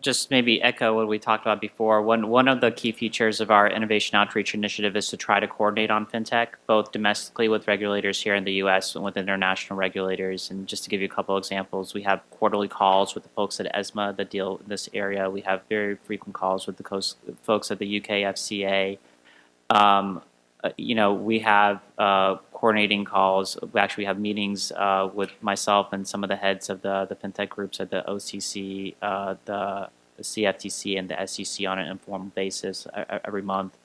just maybe echo what we talked about before. One one of the key features of our innovation outreach initiative is to try to coordinate on fintech, both domestically with regulators here in the U.S. and with international regulators. And just to give you a couple examples, we have quarterly calls with the folks at ESMA that deal in this area. We have very frequent calls with the folks at the UK FCA. Um, you know, we have uh, coordinating calls. We actually have meetings uh, with myself and some of the heads of the, the fintech groups at the OCC, uh, the, CFTC, and the SEC on an informal basis uh, uh, every month.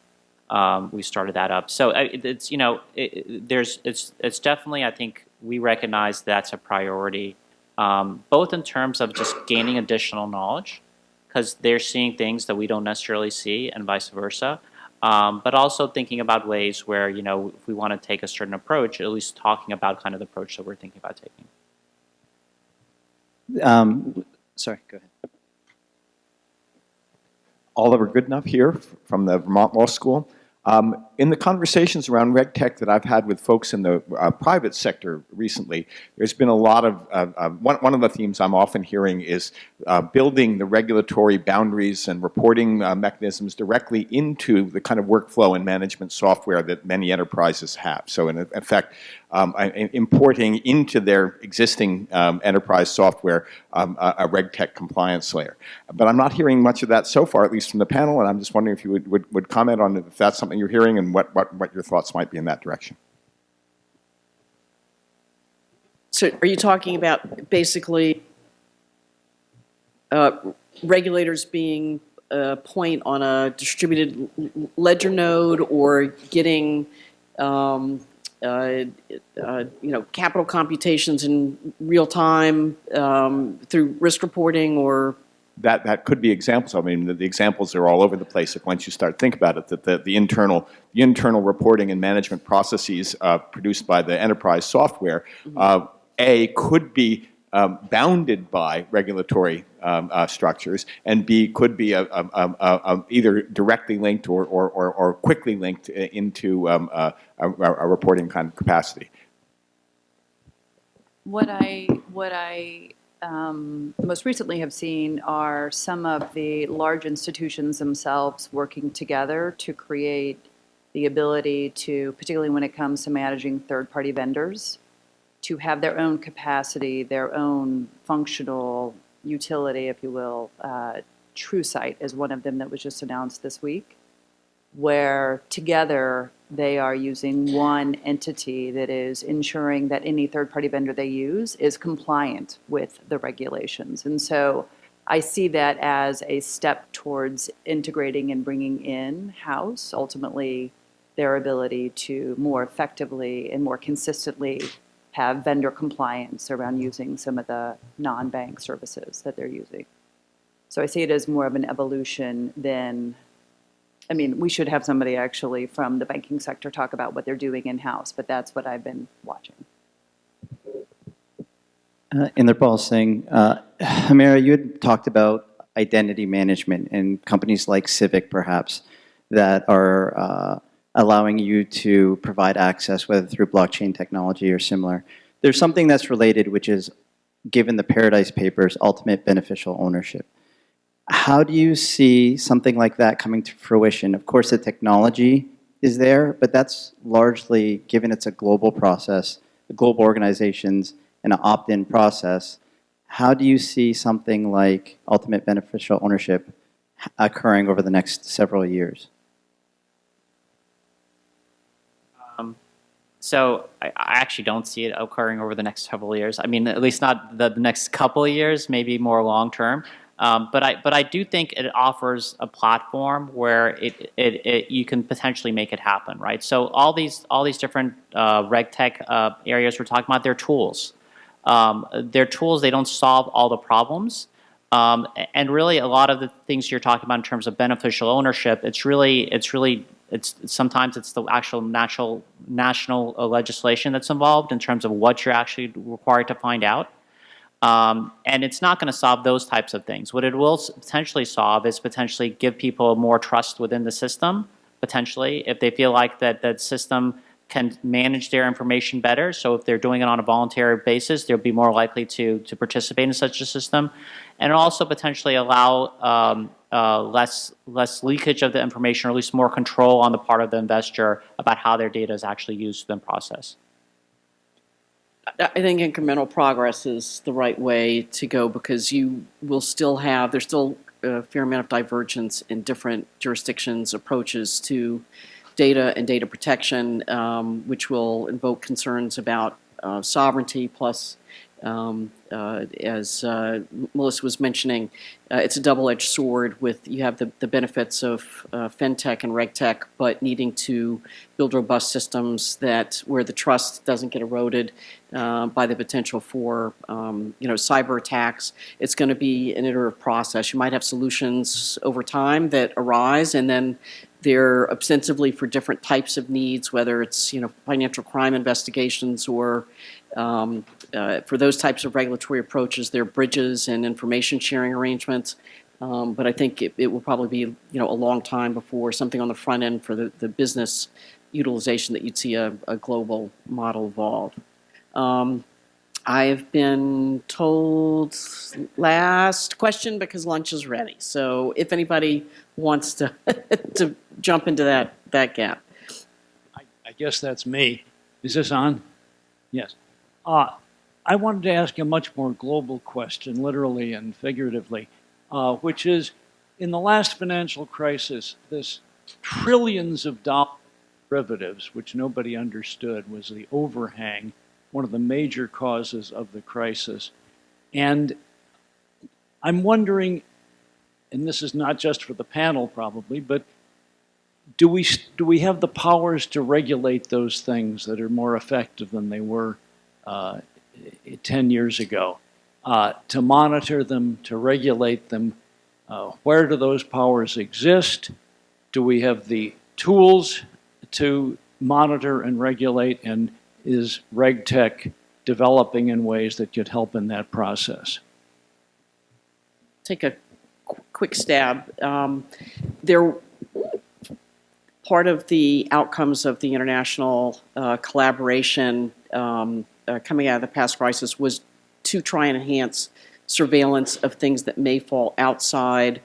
Um, we started that up. So uh, it's you know, it- there's it's it's definitely I think we recognize that's a priority, um, both in terms of just gaining additional knowledge, because they're seeing things that we don't necessarily see, and vice versa um, but also thinking about ways where you know if we want to take a certain approach, at least talking about kind of the approach that we're thinking about taking. Um, sorry, go ahead. Oliver Goodenough here from the Vermont Law School. Um, in the conversations around RegTech that I've had with folks in the uh, private sector recently, there's been a lot of, uh, one, one of the themes I'm often hearing is uh, building the regulatory boundaries and reporting uh, mechanisms directly into the kind of workflow and management software that many enterprises have. So in effect, um, importing into their existing um, enterprise software um, a, a RegTech compliance layer. But I'm not hearing much of that so far, at least from the panel, and I'm just wondering if you would, would, would comment on if that's something you're hearing and what, what, what your thoughts might be in that direction. So are you talking about basically uh, regulators being a point on a distributed ledger node or getting, um, uh, uh, you know, capital computations in real time um, through risk reporting or? That, that could be examples. I mean, the, the examples are all over the place. If once you start to think about it, that the, the internal, the internal reporting and management processes uh, produced by the enterprise software, uh, A, could be um, bounded by regulatory um, uh, structures, and B, could be a, a, a, a, either directly linked or, or, or, or quickly linked uh, into um, a, a, a reporting kind of capacity. What I, what I um, most recently have seen are some of the large institutions themselves working together to create the ability to, particularly when it comes to managing third-party vendors, to have their own capacity, their own functional utility, if you will. Uh, TruSight is one of them that was just announced this week, where together they are using one entity that is ensuring that any third-party vendor they use is compliant with the regulations. And so I see that as a step towards integrating and bringing in-house, ultimately, their ability to more effectively and more consistently have vendor compliance around using some of the non-bank services that they're using. So I see it as more of an evolution than, I mean, we should have somebody actually from the banking sector talk about what they're doing in-house, but that's what I've been watching. Uh, Inderpal Singh, uh, Haimera, you had talked about identity management in companies like Civic, perhaps, that are uh, allowing you to provide access, whether through blockchain technology or similar. There's something that's related, which is, given the Paradise Papers, ultimate beneficial ownership. How do you see something like that coming to fruition? Of course, the technology is there, but that's largely, given it's a global process, the global organizations, and an opt-in process, how do you see something like ultimate beneficial ownership occurring over the next several years? Um, so I, I actually don't see it occurring over the next several years. I mean, at least not the, the next couple of years, maybe more long term. Um, but I but I do think it offers a platform where it, it, it you can potentially make it happen, right? So all these all these different uh, RegTech uh, areas we're talking about, they're tools. Um, they're tools. They don't solve all the problems. Um, and really, a lot of the things you're talking about in terms of beneficial ownership, it's really it's really it's sometimes it's the actual natural national uh, legislation that's involved in terms of what you're actually required to find out. Um, and it's not going to solve those types of things. What it will potentially solve is potentially give people more trust within the system, potentially, if they feel like that that system can manage their information better. So if they're doing it on a voluntary basis, they'll be more likely to, to participate in such a system. And also potentially allow um, uh, less, less leakage of the information, or at least more control on the part of the investor about how their data is actually used within the process. I think incremental progress is the right way to go because you will still have, there's still a fair amount of divergence in different jurisdictions' approaches to data and data protection, um, which will invoke concerns about uh, sovereignty plus um, uh, as uh, Melissa was mentioning, uh, it's a double-edged sword with, you have the, the benefits of uh, FinTech and RegTech, but needing to build robust systems that, where the trust doesn't get eroded uh, by the potential for, um, you know, cyber attacks. It's going to be an iterative process. You might have solutions over time that arise, and then they're ostensibly for different types of needs, whether it's, you know, financial crime investigations or um, uh, for those types of regulatory approaches, there are bridges and information sharing arrangements. Um, but I think it, it will probably be, you know, a long time before something on the front end for the, the business utilization that you'd see a, a global model evolve. Um, I've been told last question because lunch is ready. So if anybody wants to to jump into that that gap. I guess that's me. Is this on? Yes. Uh, I wanted to ask a much more global question, literally and figuratively, uh, which is, in the last financial crisis, this trillions of dollars derivatives, which nobody understood, was the overhang, one of the major causes of the crisis. And I'm wondering, and this is not just for the panel probably, but do we, do we have the powers to regulate those things that are more effective than they were uh, 10 years ago? Uh, to monitor them, to regulate them, uh, where do those powers exist? Do we have the tools to monitor and regulate? And is RegTech developing in ways that could help in that process? take a qu- quick stab. Um, there, part of the outcomes of the international uh, collaboration um, uh, coming out of the past crisis was to try and enhance surveillance of things that may fall outside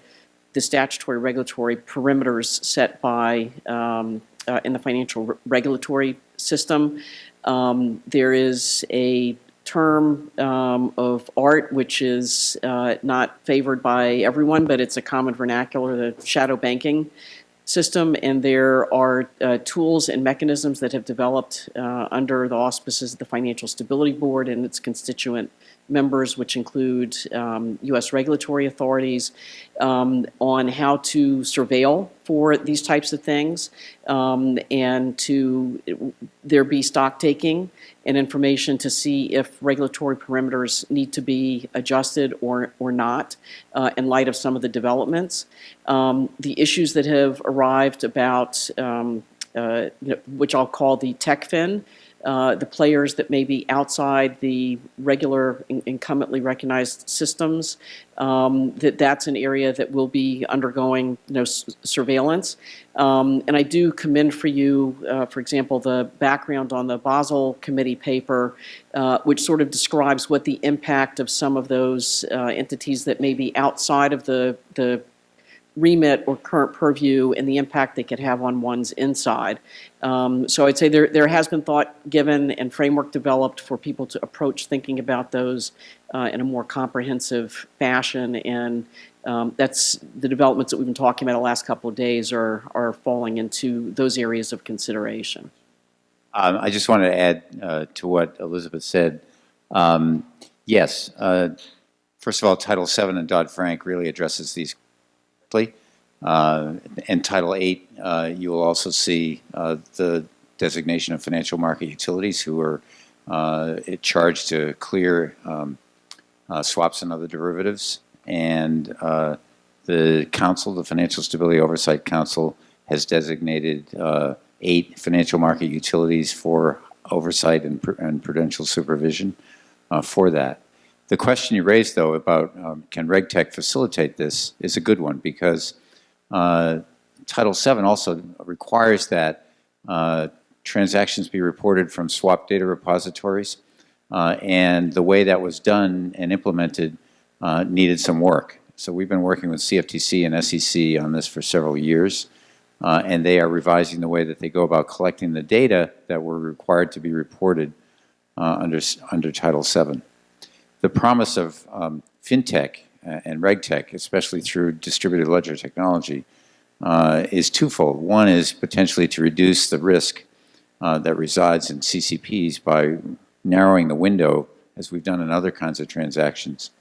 the statutory regulatory perimeters set by um, uh, in the financial re- regulatory system. Um, there is a term um, of art which is uh, not favored by everyone, but it's a common vernacular, the shadow banking system, and there are uh, tools and mechanisms that have developed uh, under the auspices of the Financial Stability Board and its constituent members, which include um, U.S. regulatory authorities, um, on how to surveil for these types of things, um, and to there be stock taking and information to see if regulatory perimeters need to be adjusted or or not uh, in light of some of the developments. Um, the issues that have arrived about um, uh, which I'll call the tech fin, uh, the players that may be outside the regular in- incumbently recognized systems, um, that that's an area that will be undergoing you know, surveillance. Um, and I do commend for you, uh, for example, the background on the Basel Committee paper, uh, which sort of describes what the impact of some of those uh, entities that may be outside of the, the remit or current purview and the impact they could have on one's inside. Um, so I'd say there, there has been thought given and framework developed for people to approach thinking about those uh, in a more comprehensive fashion. And um, that's the developments that we've been talking about the last couple of days are, are falling into those areas of consideration. Um, I just wanted to add uh, to what Elizabeth said. Um, Yes, uh, first of all, Title VII and Dodd-Frank really addresses these Uh, And Title VIII, uh, you will also see uh, the designation of financial market utilities who are charged to clear um, swaps and other derivatives. And the council, the Financial Stability Oversight Council, has designated eight financial market utilities for oversight and pr- and prudential supervision uh, for that. The question you raised, though, about um, can RegTech facilitate this is a good one because uh, Title VII also requires that uh, transactions be reported from swap data repositories, uh, and the way that was done and implemented uh, needed some work. So we've been working with CFTC and SEC on this for several years, uh, and they are revising the way that they go about collecting the data that were required to be reported uh, under, under Title VII. The promise of um, FinTech uh, and RegTech, especially through distributed ledger technology, uh, is twofold. One is potentially to reduce the risk uh, that resides in CCPs by narrowing the window, as we've done in other kinds of transactions,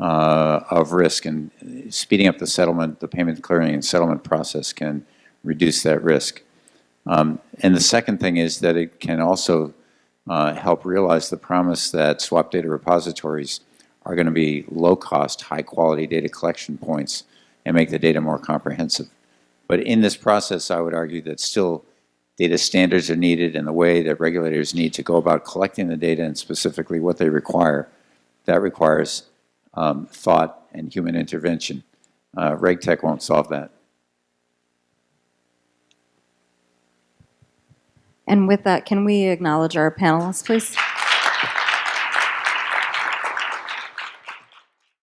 uh, of risk and speeding up the settlement, the payment clearing and settlement process can reduce that risk. Um, and the second thing is that it can also uh, help realize the promise that swap data repositories are going to be low-cost, high-quality data collection points and make the data more comprehensive. But in this process, I would argue that still data standards are needed and the way that regulators need to go about collecting the data and specifically what they require, that requires um, thought and human intervention. Uh, RegTech won't solve that. And with that, can we acknowledge our panelists, please?